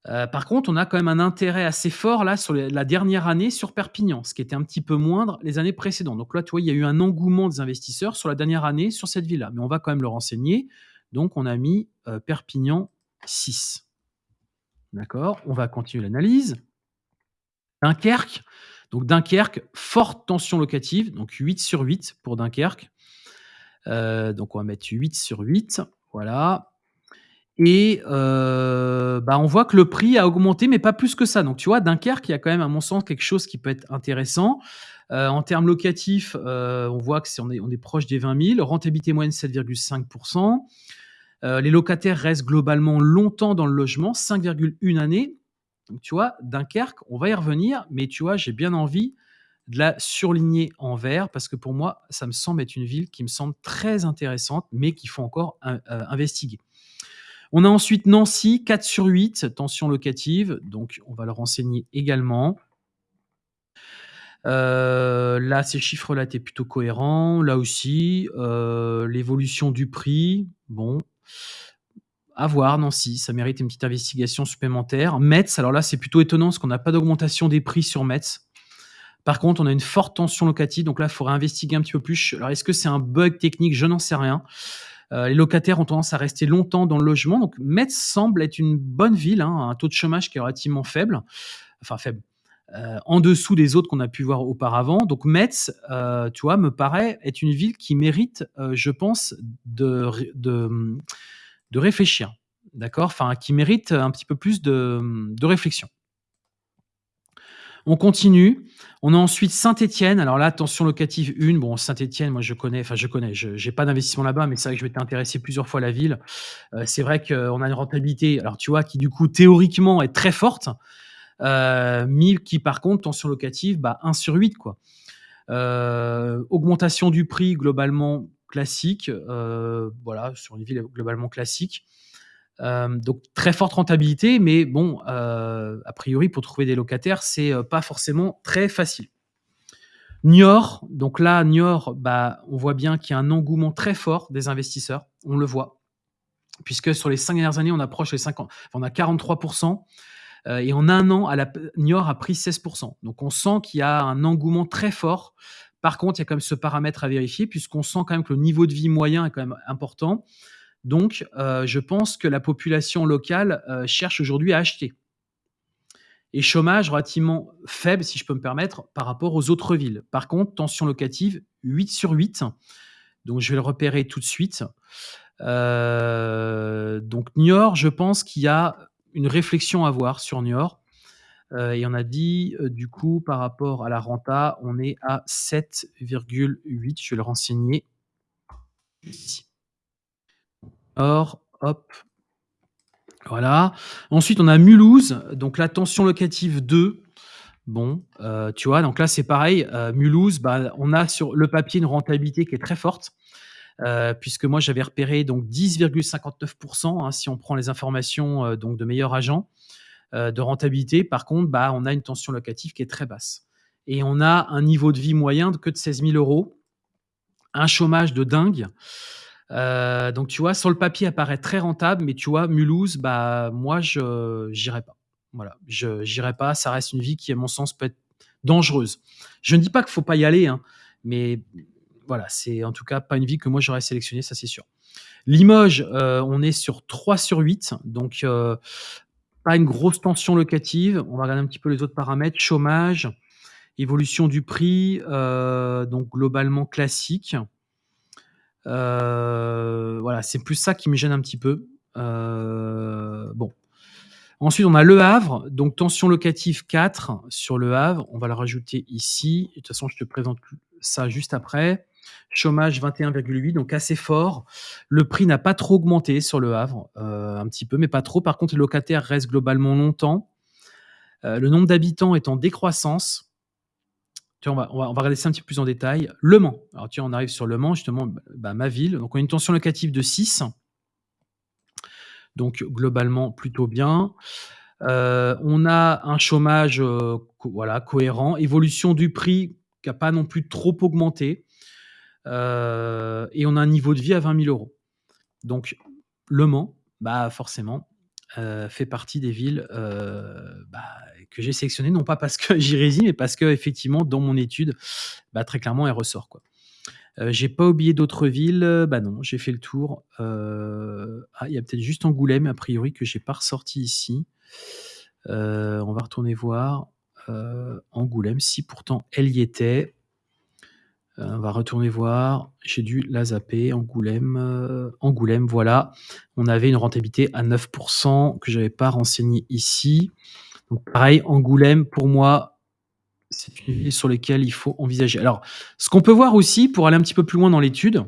[SPEAKER 1] euh, par contre, on a quand même un intérêt assez fort là sur la dernière année sur Perpignan, ce qui était un petit peu moindre les années précédentes. Donc là, tu vois, il y a eu un engouement des investisseurs sur la dernière année sur cette ville-là. Mais on va quand même le renseigner. Donc, on a mis euh, Perpignan 6. D'accord? On va continuer l'analyse. Dunkerque. Donc Dunkerque, forte tension locative, donc 8 sur 8 pour Dunkerque. Euh, donc on va mettre 8 sur 8, voilà. Et euh, bah, on voit que le prix a augmenté, mais pas plus que ça. Donc tu vois, Dunkerque, il y a quand même à mon sens quelque chose qui peut être intéressant. Euh, en termes locatifs, euh, on voit que c'est, on, est, proche des 20 000, rentabilité moyenne 7,5%. Euh, les locataires restent globalement longtemps dans le logement, 5,1 années. Donc, tu vois, Dunkerque, on va y revenir, mais tu vois, j'ai bien envie de la surligner en vert parce que pour moi, ça me semble être une ville qui me semble très intéressante, mais qu'il faut encore investiguer. On a ensuite Nancy, 4 sur 8, tension locative, donc on va le renseigner également. Euh, là, ces chiffres-là étaient plutôt cohérents. Là aussi, euh, l'évolution du prix, bon, à voir, Nancy, ça mérite une petite investigation supplémentaire. Metz, alors là, c'est plutôt étonnant parce qu'on n'a pas d'augmentation des prix sur Metz. Par contre, on a une forte tension locative, donc là, il faudrait investiguer un petit peu plus. Alors, est-ce que c'est un bug technique? Je n'en sais rien. Euh, les locataires ont tendance à rester longtemps dans le logement, donc Metz semble être une bonne ville, hein, un taux de chômage qui est relativement faible, enfin faible, euh, en dessous des autres qu'on a pu voir auparavant. Donc Metz, euh, tu vois, me paraît être une ville qui mérite, je pense, de, ré- de, de réfléchir, d'accord? Enfin, qui mérite un petit peu plus de réflexion. On continue. On a ensuite Saint-Étienne. Alors là, tension locative 1. Bon, Saint-Étienne, moi je connais, enfin je connais, je n'ai pas d'investissement là-bas, mais c'est vrai que je m'étais intéressé plusieurs fois à la ville. Euh, c'est vrai qu'on a une rentabilité, alors tu vois, qui du coup théoriquement est très forte, euh, mais qui par contre, tension locative, bah, 1 sur 8. Quoi. Euh, augmentation du prix globalement classique, voilà, sur une ville globalement classique. Euh, donc très forte rentabilité, mais bon, euh, a priori, pour trouver des locataires, c'est euh, pas forcément très facile. Niort, donc là, Niort, bah, on voit bien qu'il y a un engouement très fort des investisseurs, on le voit, puisque sur les cinq dernières années, on approche les 50, on a 43%, et en un an, Niort a pris 16%. Donc on sent qu'il y a un engouement très fort. Par contre, il y a quand même ce paramètre à vérifier, puisqu'on sent quand même que le niveau de vie moyen est quand même important. Donc, euh, je pense que la population locale euh, cherche aujourd'hui à acheter. Et chômage relativement faible, si je peux me permettre, par rapport aux autres villes. Par contre, tension locative, 8 sur 8. Donc, je vais le repérer tout de suite. Euh, donc, Niort, je pense qu'il y a une réflexion à avoir sur Niort. et on a dit, du coup, par rapport à la renta, on est à 7,8. Je vais le renseigner ici. Or, hop. Voilà. Ensuite, on a Mulhouse, donc la tension locative 2. Bon, euh, tu vois, donc là, c'est pareil. Euh, Mulhouse, bah, on a sur le papier une rentabilité qui est très forte. Euh, puisque moi j'avais repéré donc 10,59% hein, si on prend les informations donc de meilleurs agents de rentabilité. Par contre, bah, on a une tension locative qui est très basse. Et on a un niveau de vie moyen de que de 16 000 euros, un chômage de dingue. Euh, donc, tu vois, sur le papier, apparaît très rentable, mais tu vois, Mulhouse, bah, moi, je n'irai pas. Voilà, je n'irai pas. Ça reste une vie qui, à mon sens, peut être dangereuse. Je ne dis pas qu'il ne faut pas y aller, hein, mais voilà, c'est en tout cas pas une vie que moi j'aurais sélectionnée, ça c'est sûr. Limoges, euh, on est sur 3 sur 8, donc euh, pas une grosse tension locative. On va regarder un petit peu les autres paramètres. Chômage, évolution du prix, donc globalement classique. Euh, voilà, c'est plus ça qui me gêne un petit peu. Euh, bon. Ensuite, on a Le Havre, donc tension locative 4 sur Le Havre. On va le rajouter ici. De toute façon, je te présente ça juste après. Chômage 21,8, donc assez fort. Le prix n'a pas trop augmenté sur Le Havre, euh, un petit peu, mais pas trop. Par contre, les locataires restent globalement longtemps. le nombre d'habitants est en décroissance on, va, regarder ça un petit peu plus en détail. Le Mans. Alors, tu on arrive sur Le Mans, justement, bah, ma ville. Donc, on a une tension locative de 6. Donc, globalement, plutôt bien. Euh, on a un chômage euh, cohérent. Évolution du prix qui n'a pas non plus trop augmenté. Euh, et on a un niveau de vie à 20 000 euros. Donc, Le Mans, bah, forcément, fait partie des villes bah, que j'ai sélectionné, non pas parce que j'y réside, mais parce que effectivement, dans mon étude, bah, très clairement, elle ressort. Quoi. Euh, j'ai pas oublié d'autres villes, bah non, j'ai fait le tour. Euh, ah, il y a peut-être juste Angoulême, a priori, que j'ai pas ressorti ici. Euh, on va retourner voir Angoulême, si pourtant elle y était. on va retourner voir. J'ai dû la zapper. Angoulême, Angoulême, voilà. On avait une rentabilité à 9% que j'avais pas renseigné ici. Pareil, Angoulême, pour moi, c'est une ville sur laquelle il faut envisager. Alors, ce qu'on peut voir aussi, pour aller un petit peu plus loin dans l'étude,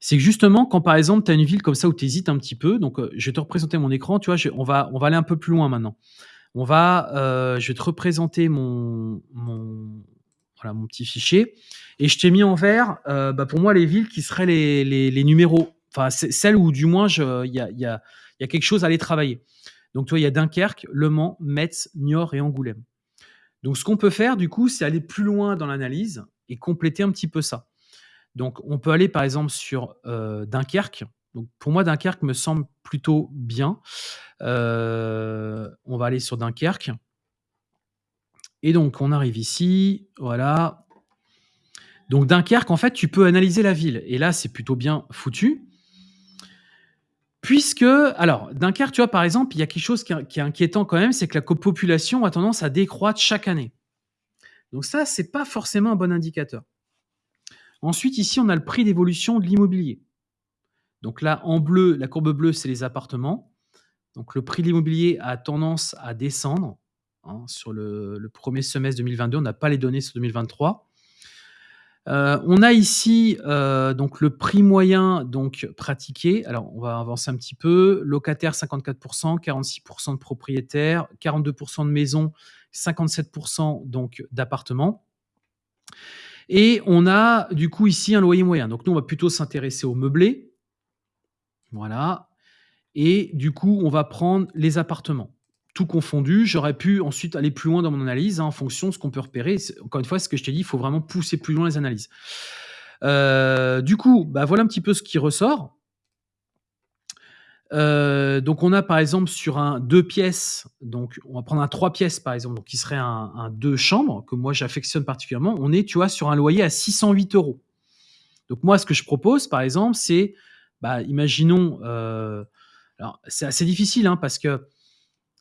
[SPEAKER 1] c'est que justement, quand par exemple, tu as une ville comme ça où tu hésites un petit peu, donc euh, je vais te représenter mon écran, tu vois, on, va, on va aller un peu plus loin maintenant. On va, euh, je vais te représenter mon, mon, voilà, mon petit fichier, et je t'ai mis en vert, euh, bah, pour moi, les villes qui seraient les, les, numéros, enfin, celles où du moins il y a, y, a, y a quelque chose à aller travailler. Donc, tu il y a Dunkerque, Le Mans, Metz, Niort et Angoulême. Donc, ce qu'on peut faire, du coup, c'est aller plus loin dans l'analyse et compléter un petit peu ça. Donc, on peut aller, par exemple, sur euh, Dunkerque. Donc, pour moi, Dunkerque me semble plutôt bien. Euh, on va aller sur Dunkerque. Et donc, on arrive ici. Voilà. Donc, Dunkerque, en fait, tu peux analyser la ville. Et là, c'est plutôt bien foutu. Puisque, alors, Dunkerque, tu vois, par exemple, il y a quelque chose qui est, inquiétant quand même, c'est que la population a tendance à décroître chaque année. Donc ça, c'est pas forcément un bon indicateur. Ensuite, ici, on a le prix d'évolution de l'immobilier. Donc là, en bleu, la courbe bleue, c'est les appartements. Donc le prix de l'immobilier a tendance à descendre. Hein, sur le, le, premier semestre 2022, on n'a pas les données sur 2023. Euh, on a ici euh, donc le prix moyen donc pratiqué. Alors on va avancer un petit peu. Locataire 54%, 46% de propriétaires, 42% de maisons, 57% donc d'appartements. Et on a du coup ici un loyer moyen. Donc nous on va plutôt s'intéresser au meublé. Voilà. et du coup, on va prendre les appartements. Confondu, j'aurais pu ensuite aller plus loin dans mon analyse, hein, en fonction de ce qu'on peut repérer. encore une fois, ce que je t'ai dit, il faut vraiment pousser plus loin les analyses. Euh, du coup, bah, voilà un petit peu ce qui ressort. Euh, donc on a par exemple sur un deux pièces, donc on va prendre un trois pièces par exemple, donc qui serait un, deux chambres, que moi j'affectionne particulièrement, on est, tu vois, sur un loyer à 608 euros. Donc moi, ce que je propose, par exemple, c'est, bah, imaginons, euh, alors c'est assez difficile, hein, parce que,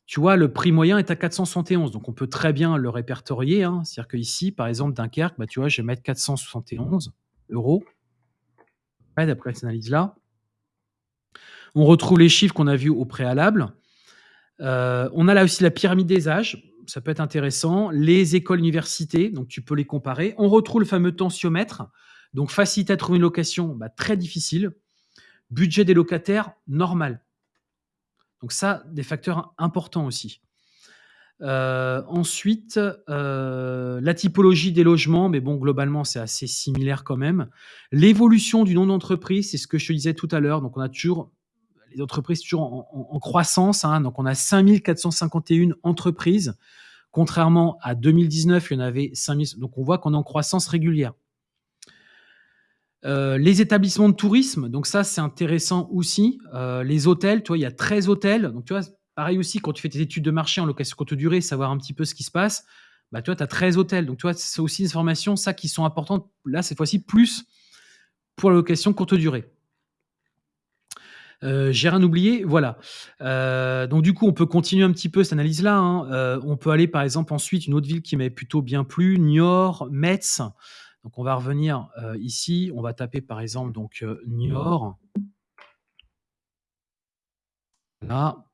[SPEAKER 1] tu vois, le prix moyen est à 471, donc on peut très bien le répertorier. Hein. C'est-à-dire qu'ici, par exemple, Dunkerque, bah, tu vois, je vais mettre 471 euros, d'après cette analyse-là. On retrouve les chiffres qu'on a vus au préalable. Euh, on a là aussi la pyramide des âges, ça peut être intéressant. Les écoles universités, donc tu peux les comparer. On retrouve le fameux tensiomètre, donc facilité à trouver une location, bah, très difficile. Budget des locataires, normal. Donc ça, des facteurs importants aussi. Euh, ensuite, euh, la typologie des logements, mais bon, globalement, c'est assez similaire quand même. L'évolution du nom d'entreprise, c'est ce que je te disais tout à l'heure. Donc, on a toujours les entreprises toujours en, croissance. Hein. donc, on a 5451 entreprises, contrairement à 2019, il y en avait 5000. Donc, on voit qu'on est en croissance régulière. Euh, les établissements de tourisme, donc ça, c'est intéressant aussi. Euh, les hôtels, tu vois, il y a 13 hôtels. Donc, tu vois, pareil aussi, quand tu fais tes études de marché en location courte durée, savoir un petit peu ce qui se passe, bah, tu vois, tu as 13 hôtels. Donc, tu vois, c'est aussi des informations, ça, qui sont importantes, là, cette fois-ci, plus pour la location courte durée. Euh, j'ai rien oublié, voilà. Donc du coup, on peut continuer un petit peu cette analyse-là. Hein. On peut aller par exemple ensuite une autre ville qui m'avait plutôt bien plu, Niort, Metz. Donc on va revenir ici, on va taper par exemple donc Niort. Là.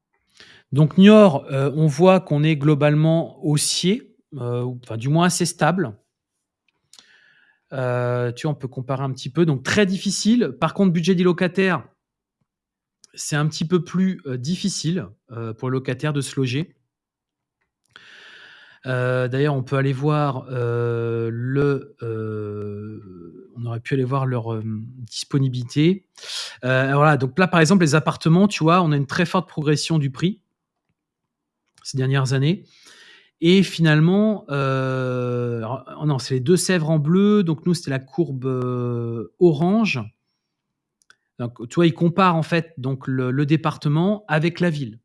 [SPEAKER 1] Donc Niort, on voit qu'on est globalement haussier, enfin du moins assez stable. tu on peut comparer un petit peu. Donc très difficile. Par contre, budget des locataires, c'est un petit peu plus difficile pour le locataire de se loger. D'ailleurs, on peut aller voir le. on aurait pu aller voir leur disponibilité. voilà, donc là, par exemple, les appartements, tu vois, on a une très forte progression du prix ces dernières années. Et finalement, oh non, c'est les deux Sèvres en bleu. Donc nous, c'était la courbe orange. Donc, tu en fait donc le, département avec la ville.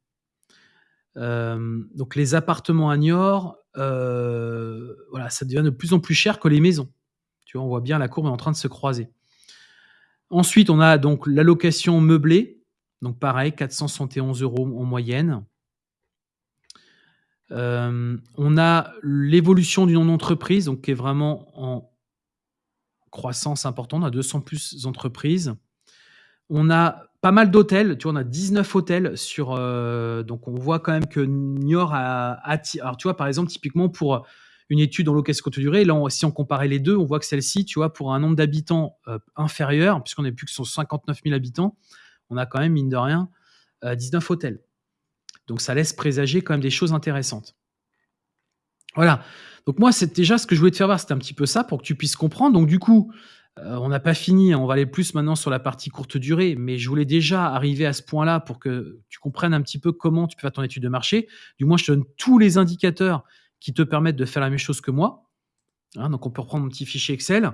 [SPEAKER 1] Euh, donc les appartements à Niort, euh, voilà, ça devient de plus en plus cher que les maisons. Tu vois, on voit bien la courbe est en train de se croiser. Ensuite, on a donc la location meublée, donc pareil, 471 euros en moyenne. Euh, on a l'évolution du nom d'entreprise, donc qui est vraiment en croissance importante. A 200 plus entreprises. On a pas mal d'hôtels, tu vois, on a 19 hôtels sur. Euh, donc, on voit quand même que Niort a, Alors, tu vois, par exemple, typiquement pour une étude en location courte durée, là, si on comparait les deux, on voit que celle-ci, tu vois, pour un nombre d'habitants euh, inférieur, puisqu'on n'est plus que sur 59 000 habitants, on a quand même, mine de rien, 19 euh, hôtels. Donc, ça laisse présager quand même des choses intéressantes. Voilà. Donc, moi, c'est déjà ce que je voulais te faire voir, c'était un petit peu ça pour que tu puisses comprendre. Donc, du coup, euh, on n'a pas fini, hein. on va aller plus maintenant sur la partie courte durée, mais je voulais déjà arriver à ce point-là pour que tu comprennes un petit peu comment tu peux faire ton étude de marché. Du moins, je te donne tous les indicateurs qui te permettent de faire la même chose que moi. Hein, donc, on peut reprendre mon petit fichier Excel.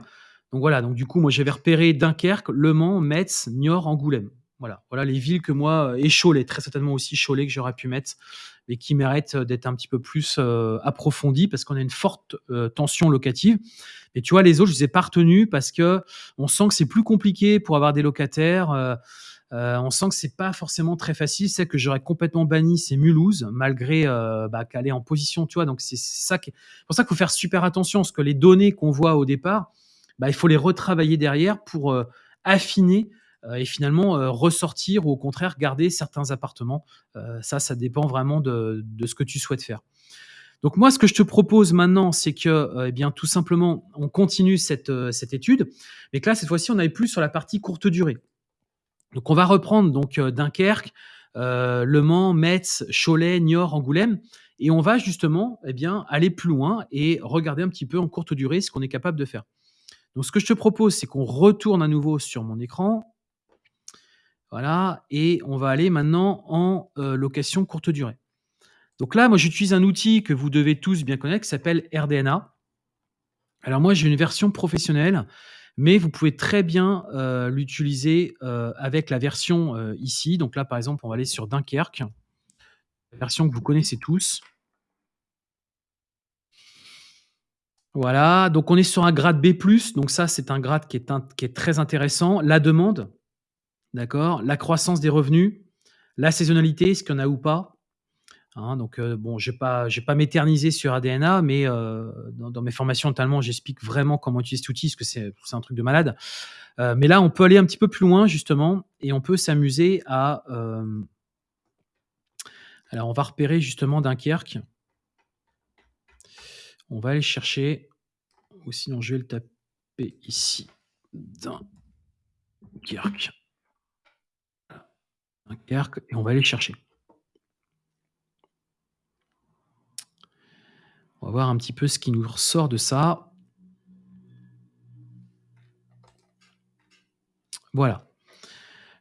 [SPEAKER 1] Donc voilà, donc du coup, moi j'avais repéré Dunkerque, Le Mans, Metz, Niort, Angoulême. Voilà, voilà les villes que moi, et Cholet, très certainement aussi Cholet que j'aurais pu mettre, mais qui méritent d'être un petit peu plus euh, approfondies parce qu'on a une forte euh, tension locative. Et tu vois, les autres, je les ai pas retenus parce que on sent que c'est plus compliqué pour avoir des locataires. Euh, euh, on sent que c'est pas forcément très facile. C'est que j'aurais complètement banni, c'est Mulhouse, malgré euh, bah, qu'elle est en position, tu vois. Donc c'est ça qui... pour ça qu'il faut faire super attention, parce que les données qu'on voit au départ, bah, il faut les retravailler derrière pour euh, affiner et finalement ressortir ou au contraire garder certains appartements. ça, ça dépend vraiment de, ce que tu souhaites faire. Donc moi, ce que je te propose maintenant, c'est que, euh, eh bien, tout simplement, on continue cette, euh, étude, mais que là, cette fois-ci, on n'aille plus sur la partie courte durée. Donc on va reprendre donc euh, Dunkerque, Le Mans, Metz, Cholet, Niort, Angoulême, et on va justement, eh bien, aller plus loin et regarder un petit peu en courte durée ce qu'on est capable de faire. Donc ce que je te propose, c'est qu'on retourne à nouveau sur mon écran. Voilà et on va aller maintenant en, heu, location courte durée. Donc là, moi, j'utilise un outil que vous devez tous bien connaître qui s'appelle AirDNA. Alors moi, j'ai une version professionnelle, mais vous pouvez très bien, heu, l'utiliser, heu, avec la version, ici. Donc là, par exemple, on va aller sur Dunkerque. Version que vous connaissez tous. Voilà, donc on est sur un grade B+, donc ça, c'est un grade qui est très intéressant. La demande, d'accord? La croissance des revenus, la saisonnalité, est-ce qu'il y en a ou pas? Hein, donc heu, bon, je vais pas pas m'éterniser sur AirDNA, mais heu, dans mes formations notamment, j'explique vraiment comment utiliser cet outil, parce que c'est un truc de malade. Heu, mais là, on peut aller un petit peu plus loin justement et on peut s'amuser à, alors on va repérer justement Dunkerque. On va aller chercher ou sinon je vais le taper ici, Dunkerque. Dunkerque et on va aller le chercher. On va voir un petit peu ce qui nous ressort de ça. Voilà.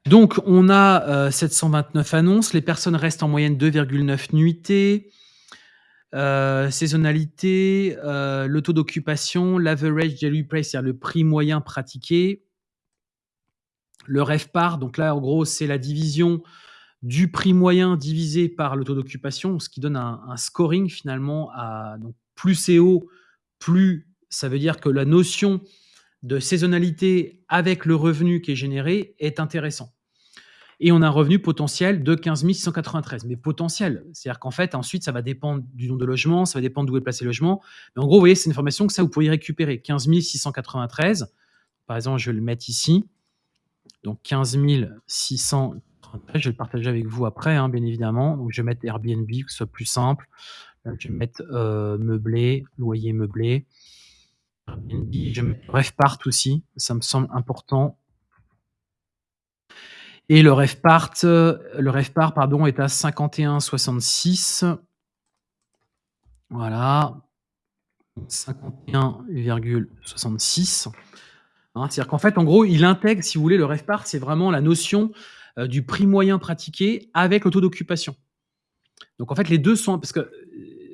[SPEAKER 1] Donc on a, heu, 729 annonces, les personnes restent en moyenne 2,9 nuitées. Heu, saisonnalité, heu, le taux d'occupation, l'average daily price, c'est-à-dire le prix moyen pratiqué. Le RevPAR, donc là, en gros, c'est la division du prix moyen divisé par le taux d'occupation, ce qui donne un scoring finalement à plus c'est haut, plus ça veut dire que la notion de saisonnalité avec le revenu qui est généré est intéressant. Et on a un revenu potentiel de 15 693. Mais potentiel, c'est-à-dire qu'en fait, ensuite, ça va dépendre du nombre de logements, ça va dépendre d'où est placé le logement. Mais en gros, vous voyez, c'est une information que ça, vous pourriez récupérer. 15 693. Par exemple, je vais le mettre ici. Donc 15 693. Je vais le partager avec vous après, hein, bien évidemment. Je vais mettre Airbnb, que ce soit plus simple. je vais mettre euh, meublé, loyer meublé. Airbnb, je vais mettre RevPart aussi. Ça me semble important. Et le RevPart, le RevPAR pardon, est à 51,66. Voilà. 51,66. Hein, c'est-à-dire qu'en fait, en gros, il intègre, si vous voulez, le RevPAR, c'est vraiment la notion euh, du prix moyen pratiqué avec le taux d'occupation. Donc en fait, les deux sont... Parce que euh,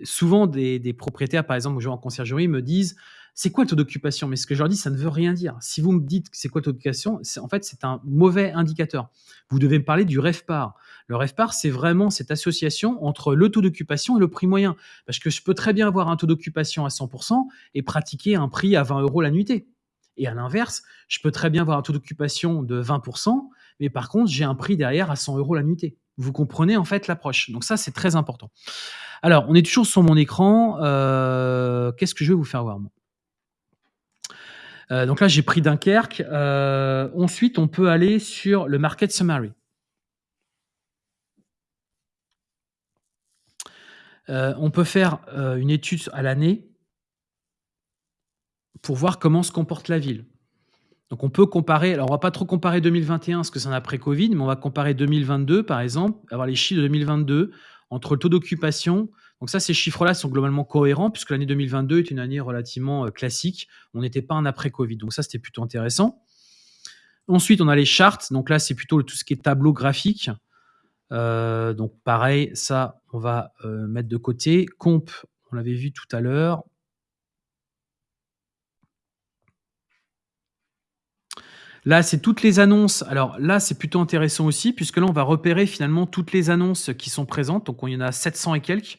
[SPEAKER 1] souvent, des, propriétaires, par exemple, aux en conciergerie, me disent c'est quoi le taux d'occupation? Mais ce que je leur dis, ça ne veut rien dire. Si vous me dites c'est quoi le taux d'occupation, en fait, c'est un mauvais indicateur. Vous devez me parler du REFPAR. Le REFPAR, c'est vraiment cette association entre le taux d'occupation et le prix moyen. Parce que je peux très bien avoir un taux d'occupation à 100% et pratiquer un prix à 20 euros la nuitée. Et à l'inverse, je peux très bien avoir un taux d'occupation de 20%, mais par contre, j'ai un prix derrière à 100 euros la nuitée. Vous comprenez en fait l'approche. Donc ça, c'est très important. Alors, on est toujours sur mon écran. Euh, qu'est-ce que je vais vous faire voir euh, donc là, j'ai pris Dunkerque. Euh, ensuite, on peut aller sur le Market Summary. On peut faire une étude à l'année pour voir comment se comporte la ville. Donc on peut comparer, alors on va pas trop comparer 2021 parce que c'est un après-Covid, mais on va comparer 2022 par exemple, avoir les chiffres de 2022 entre le taux d'occupation, donc ça, ces chiffres-là sont globalement cohérents puisque l'année 2022 est une année relativement euh, classique. On n'était pas un après-Covid. Donc ça, c'était plutôt intéressant. Ensuite, on a les charts. Donc là, c'est plutôt tout ce qui est tableau graphique. Euh, donc pareil, ça, on va euh, mettre de côté. Comp, on l'avait vu tout à l'heure. Là, c'est toutes les annonces. Alors là, c'est plutôt intéressant aussi, puisque là, on va repérer finalement toutes les annonces qui sont présentes. Donc, il y en a 700 et quelques.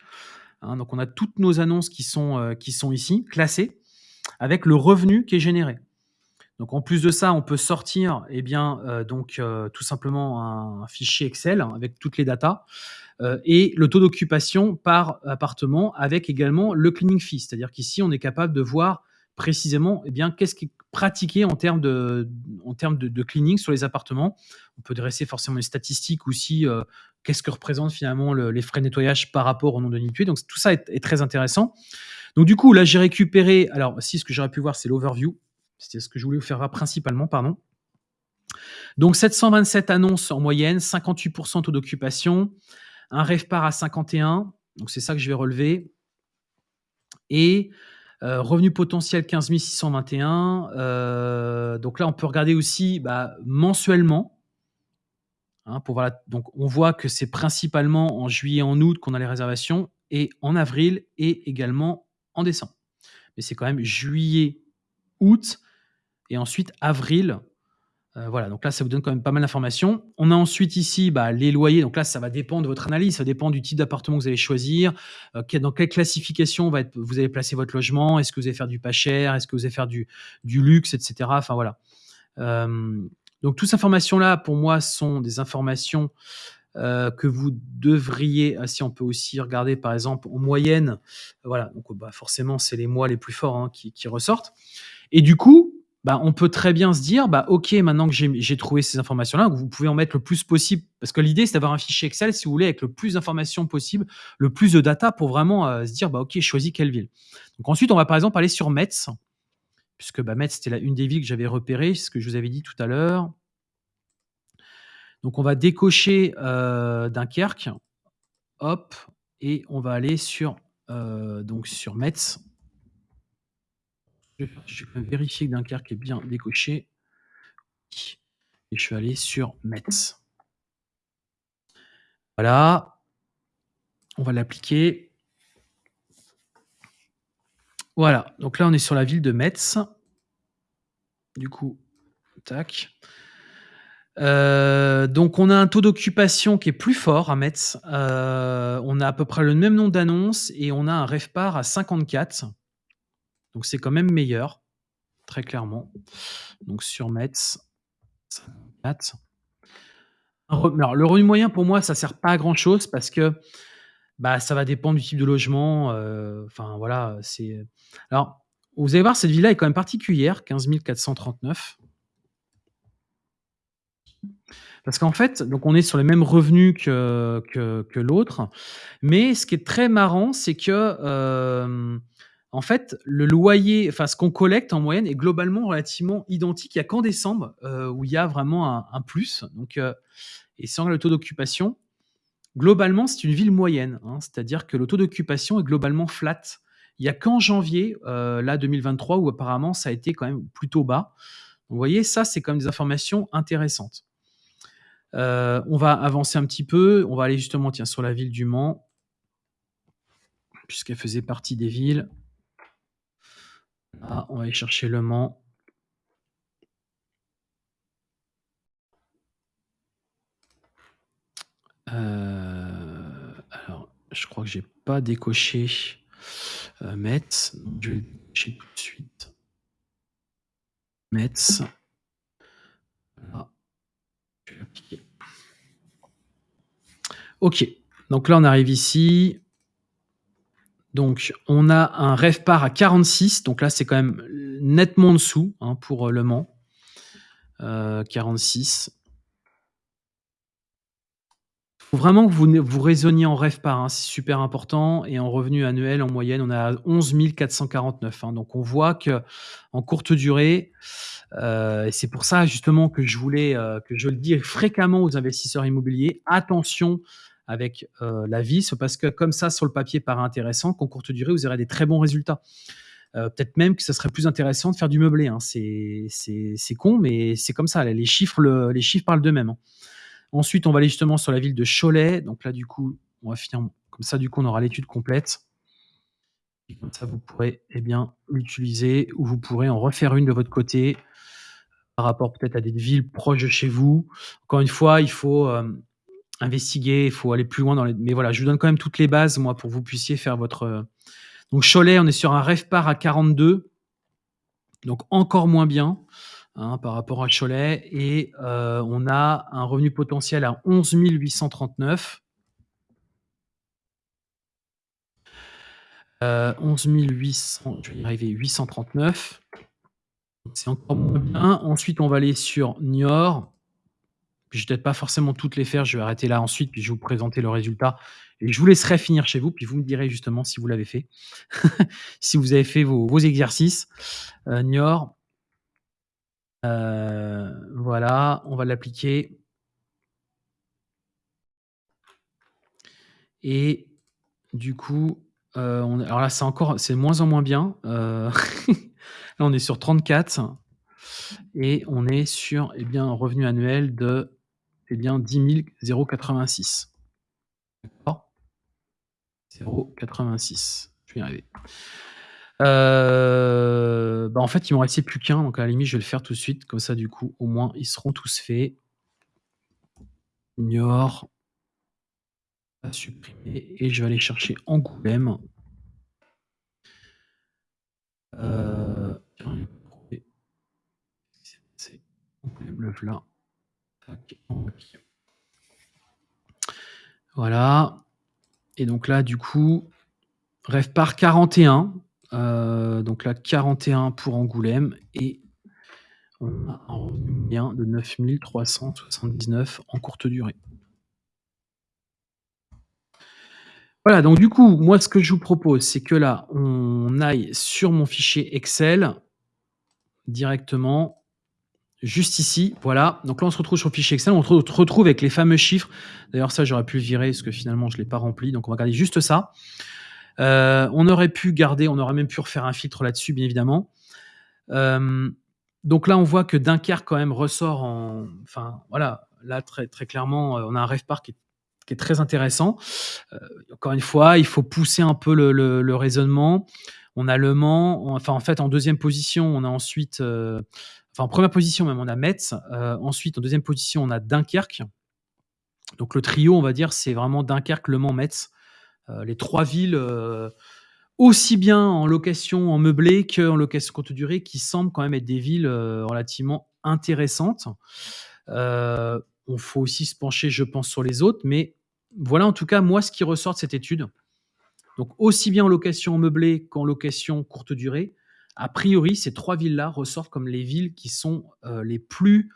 [SPEAKER 1] Hein, donc on a toutes nos annonces qui sont, euh, qui sont ici, classées, avec le revenu qui est généré. Donc en plus de ça, on peut sortir eh bien, euh, donc, euh, tout simplement un, fichier Excel avec toutes les datas et le taux d'occupation par appartement avec également le cleaning fee. C'est-à-dire qu'ici, on est capable de voir précisément eh bien, qu'est-ce qui pratiqué en termes, de, en termes de, cleaning sur les appartements. On peut dresser forcément les statistiques aussi, euh, qu'est-ce que représentent finalement les frais de nettoyage par rapport au nombre de. Donc tout ça est, très intéressant. Donc du coup, là, j'ai récupéré, alors si ce que j'aurais pu voir, c'est l'overview. C'était ce que je voulais vous faire principalement, pardon. Donc 727 annonces en moyenne, 58% taux d'occupation, un REVPAR à 51, donc c'est ça que je vais relever. Et euh, revenu potentiel 15 621. Euh, donc là, on peut regarder aussi bah, mensuellement. hein, pour donc on voit que c'est principalement en juillet, en août qu'on a les réservations et en avril et également en décembre. Mais c'est quand même juillet, août et ensuite avril. Heu, voilà, donc là, ça vous donne quand même pas mal d'informations. On a ensuite ici, bah, les loyers, donc là, ça va dépendre de votre analyse, ça dépend du type d'appartement que vous allez choisir, quelle dans quelle classification vous allez placer votre logement. Est-ce que vous allez faire du pas cher? Est-ce que vous allez faire du du luxe et cetera? Enfin voilà. Hem, donc toutes ces informations-là, pour moi, sont des informations, que vous devriez ah si on peut aussi regarder par exemple en moyenne, voilà, donc bah, forcément c'est les mois les plus forts, hein, qui ressortent et du coup, bah, on peut très bien se dire: «Bah, OK, maintenant que j'ai trouvé ces informations-là», vous pouvez en mettre le plus possible parce que l'idée c'est d'avoir un fichier Excel, si vous voulez, avec le plus d'informations possible, le plus de data pour vraiment, heu, se dire: «Bah, OK, choisis quelle ville». Donc ensuite, on va par exemple aller sur Metz, puisque, bah, Metz, c'était une des villes que j'avais repérées, ce que je vous avais dit tout à l'heure. Donc on va décocher, heu, Dunkerque, hop et on va aller sur, heu, donc sur Metz. Je vais faire je vais vérifier que Dunkerque est bien décoché. Et je vais aller sur Metz. Voilà. On va l'appliquer. Voilà, donc là, on est sur la ville de Metz. Du coup, tac. Heu, donc on a un taux d'occupation qui est plus fort à Metz. Heu, on a à peu près le même nombre d'annonces et on a un RevPAR à 54. Donc c'est quand même meilleur, très clairement. Donc sur Metz, 54. Un re alors le revenu moyen pour moi ça sert pas à grand chose parce que, bah, ça va dépendre du type de logement, heu, enfin voilà, c'est alors vous allez voir cette ville-là est quand même particulière, 15 439. Parce qu'en fait, donc on est sur les mêmes revenus que que l'autre, mais ce qui est très marrant, c'est que, hem, en fait, le loyer, enfin ce qu'on collecte en moyenne est globalement relativement identique. Il y a qu'en décembre, heu, où il y a vraiment un plus, donc heu et sans le taux d'occupation, globalement, c'est une ville moyenne, hein. C'est-à-dire que le taux d'occupation est globalement flat. Il y a qu'en janvier, heu, là 2023 où apparemment ça a été quand même plutôt bas. Vous voyez, ça, c'est quand même des informations intéressantes. Heu, on va avancer un petit peu, on va aller justement, tiens, sur la ville du Mans puisqu'elle faisait partie des villes. Ah, on va aller chercher Le Mans. Heu, alors, je crois que j'ai pas décoché, heu, Metz, je vais décocher tout de suite. Metz. Voilà. Vais appliquer. OK, donc là, on arrive ici. Donc on a un RevPAR à 46, donc là, c'est quand même nettement en dessous, hein, pour, heu, Le Mans. Heu, 46. Faut vraiment que vous vous raisonniez en RevPAR, hein, c'est super important et en revenu annuel, en moyenne, on à 11 449, hein. Donc on voit qu'en courte durée, heu et c'est pour ça justement que je voulais, heu, que je le dis fréquemment aux investisseurs immobiliers: «Attention avec, heu, la vie». C'est parce que comme ça, sur le papier, paraît intéressant, qu'en courte durée, vous aurez des très bons résultats. Heu, peut-être même que ça serait plus intéressant de faire du meublé, hein. C'est con, mais c'est comme ça, les chiffres le les chiffres parlent d'eux-mêmes, hein. Ensuite, on va aller justement sur la ville de Cholet. Donc là, du coup, on va finir comme ça, du coup, on aura l'étude complète. Comme ça, vous pourrez, eh bien, l'utiliser ou vous pourrez en refaire une de votre côté par rapport peut-être à des villes proches de chez vous. Encore une fois, il faut, hem, investiguer, il faut aller plus loin dans les mais voilà, je vous donne quand même toutes les bases, moi, pour que vous puissiez faire votre, heu donc Cholet, on est sur un RevPAR à 42, donc encore moins bien, hein, par rapport à Cholet et heu, on a un revenu potentiel à 11 839. Heu, 11 800, je vais y arriver, 839. Donc c'est encore moins bien. Ensuite, on va aller sur Niort. Je vais peut-être pas forcément toutes les faire, je vais arrêter là ensuite, puis je vais vous présenter le résultat et je vous laisserai finir chez vous, puis vous me direz justement si vous l'avez fait. Si vous avez fait vos exercices. Heu, Niort. Heu, voilà, on va l'appliquer. Et du coup, on alors là, c'est encore c'est moins en moins bien, là, on est sur 34 et on est sur, eh bien, un revenu annuel de c'est bien 10 086. D'accord 086. Je vais y arriver. Euh, bah, en fait, il m'en restait plus qu'un, donc à la limite, je vais le faire tout de suite. Comme ça, du coup, au moins, ils seront tous faits. À supprimer. Et je vais aller chercher Angoulême. Euh, tiens, c'est Angoulême, le là. Voilà. Et donc là, du coup, rêve par 41. Euh, donc là, 41 pour Angoulême et on a un revenu de 9379 en courte durée. Voilà, donc du coup, moi, ce que je vous propose, c'est que là, on aille sur mon fichier Excel directement, juste ici, voilà. Donc là, on se retrouve sur le fichier Excel, on se retrouve avec les fameux chiffres. D'ailleurs, ça, j'aurais pu le virer parce que finalement, je ne l'ai pas rempli. Donc, on va garder juste ça. Euh, on aurait pu garder, on aurait même pu refaire un filtre là-dessus, bien évidemment. Euh, donc là, on voit que Dunkerque, quand même, ressort en... Enfin, voilà, là, très, clairement, euh, on a un rêve qui, est, très intéressant. encore une fois, il faut pousser un peu le, raisonnement. On a Le Mans, enfin, en fait, en deuxième position, on a ensuite... en première position même, on a Metz. ensuite, en deuxième position, on a Dunkerque. Donc le trio, on va dire, c'est vraiment Dunkerque, Le Mans, Metz. Euh, les trois villes, euh, aussi bien en location en meublé qu'en location courte durée, qui semblent quand même être des villes euh, relativement intéressantes. on faut aussi se pencher, je pense, sur les autres, mais voilà en tout cas moi ce qui ressort de cette étude. Donc aussi bien en location en meublé qu'en location courte durée, a priori ces trois villes-là ressortent comme les villes qui sont les plus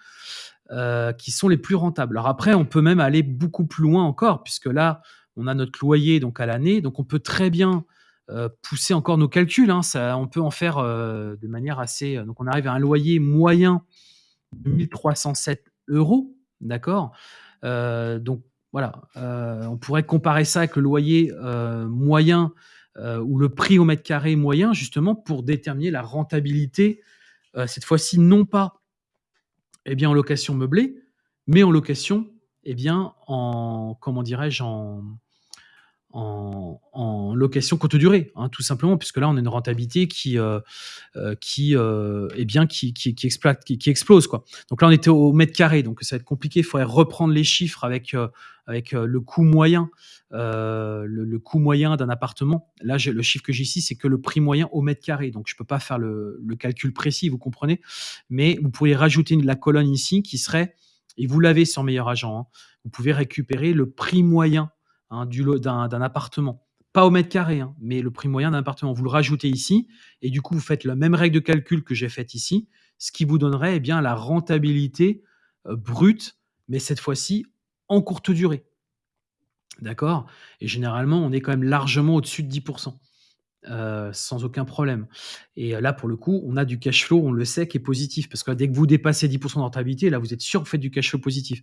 [SPEAKER 1] qui sont les plus rentables. Alors après, on peut même aller beaucoup plus loin encore, puisque là, on a notre loyer donc à l'année, donc on peut très bien euh, pousser encore nos calculs. Hein. on peut en faire euh, de manière assez. Euh, donc on arrive à un loyer moyen de 1307 euros, d'accord? donc voilà, on pourrait comparer ça avec le loyer moyen ou le prix au mètre carré moyen, justement pour déterminer la rentabilité. cette fois-ci, non pas eh bien, en location meublée, mais en location eh bien, en, comment dirais-je, en, en, location courte durée, hein, tout simplement, puisque là, on a une rentabilité qui, euh, euh, qui, euh, eh bien, qui, qui, qui, exploite, qui, explose. Quoi. Donc là, on était au mètre carré, donc ça va être compliqué. Il faudrait reprendre les chiffres avec, avec le coût moyen, le, coût moyen d'un appartement. Là, le chiffre que j'ai ici, c'est que le prix moyen au mètre carré. Donc, je ne peux pas faire le, calcul précis, vous comprenez. Mais vous pourriez rajouter la colonne ici qui serait, et vous l'avez sur Meilleur Agent, hein, vous pouvez récupérer le prix moyen Hein, d'un appartement. Pas au mètre carré, hein, mais le prix moyen d'un appartement. Vous le rajoutez ici, et du coup, vous faites la même règle de calcul que j'ai faite ici, ce qui vous donnerait eh bien, la rentabilité euh, brute, mais cette fois-ci en courte durée. D'accord? Et généralement, on est quand même largement au-dessus de 10%. Euh, sans aucun problème. Et euh, là, pour le coup, on a du cash flow, on le sait, qui est positif. Parce que dès que vous dépassez 10% de rentabilité, là, vous êtes sûr que vous faites du cash flow positif.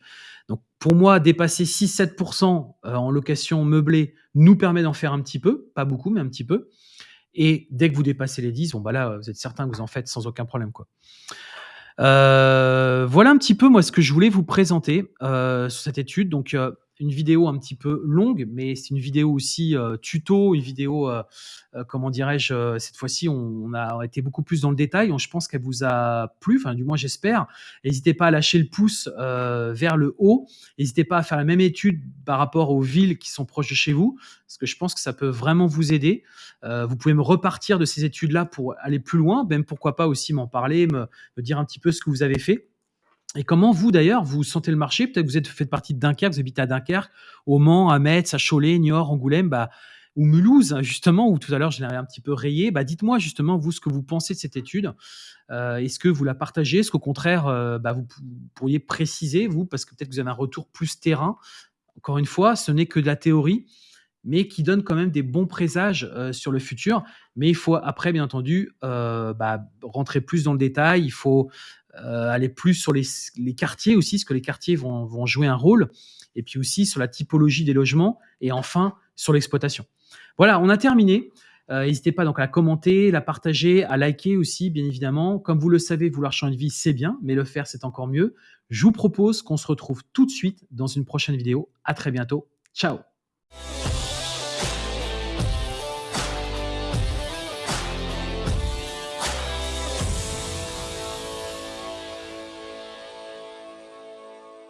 [SPEAKER 1] Donc, pour moi, dépasser 6-7% euh, en location meublée nous permet d'en faire un petit peu, pas beaucoup, mais un petit peu. Et dès que vous dépassez les 10, bon, bah là, vous êtes certain que vous en faites sans aucun problème. Quoi. voilà un petit peu, moi, ce que je voulais vous présenter sur cette étude. Donc, une vidéo un petit peu longue, mais c'est une vidéo aussi euh, tuto, une vidéo, euh, euh, comment dirais-je, cette fois-ci, on, a été beaucoup plus dans le détail. je pense qu'elle vous a plu, enfin, du moins, j'espère. N'hésitez pas à lâcher le pouce vers le haut. N'hésitez pas à faire la même étude par rapport aux villes qui sont proches de chez vous, parce que je pense que ça peut vraiment vous aider. vous pouvez me repartir de ces études-là pour aller plus loin, même pourquoi pas aussi m'en parler, me dire un petit peu ce que vous avez fait. Et comment vous d'ailleurs vous sentez le marché? Peut-être que vous êtes fait partie de Dunkerque, vous habitez à Dunkerque, au Mans, à Metz, à Cholet, Niort, Angoulême, bah, ou Mulhouse justement, où tout à l'heure je l'avais un petit peu rayé. Bah, dites-moi justement vous ce que vous pensez de cette étude. Euh, est-ce que vous la partagez? Est-ce qu'au contraire euh, bah, vous pourriez préciser vous? Parce que peut-être que vous avez un retour plus terrain. Encore une fois, ce n'est que de la théorie, mais qui donne quand même des bons présages euh, sur le futur. Mais il faut après bien entendu bah, rentrer plus dans le détail. Il faut euh, aller plus sur les, quartiers aussi, parce que les quartiers vont, jouer un rôle, et puis aussi sur la typologie des logements, et enfin sur l'exploitation. Voilà, on a terminé. Euh, n'hésitez pas donc à la commenter, la partager, à liker aussi, bien évidemment. Comme vous le savez, vouloir changer de vie, c'est bien, mais le faire, c'est encore mieux. Je vous propose qu'on se retrouve tout de suite dans une prochaine vidéo. À très bientôt. Ciao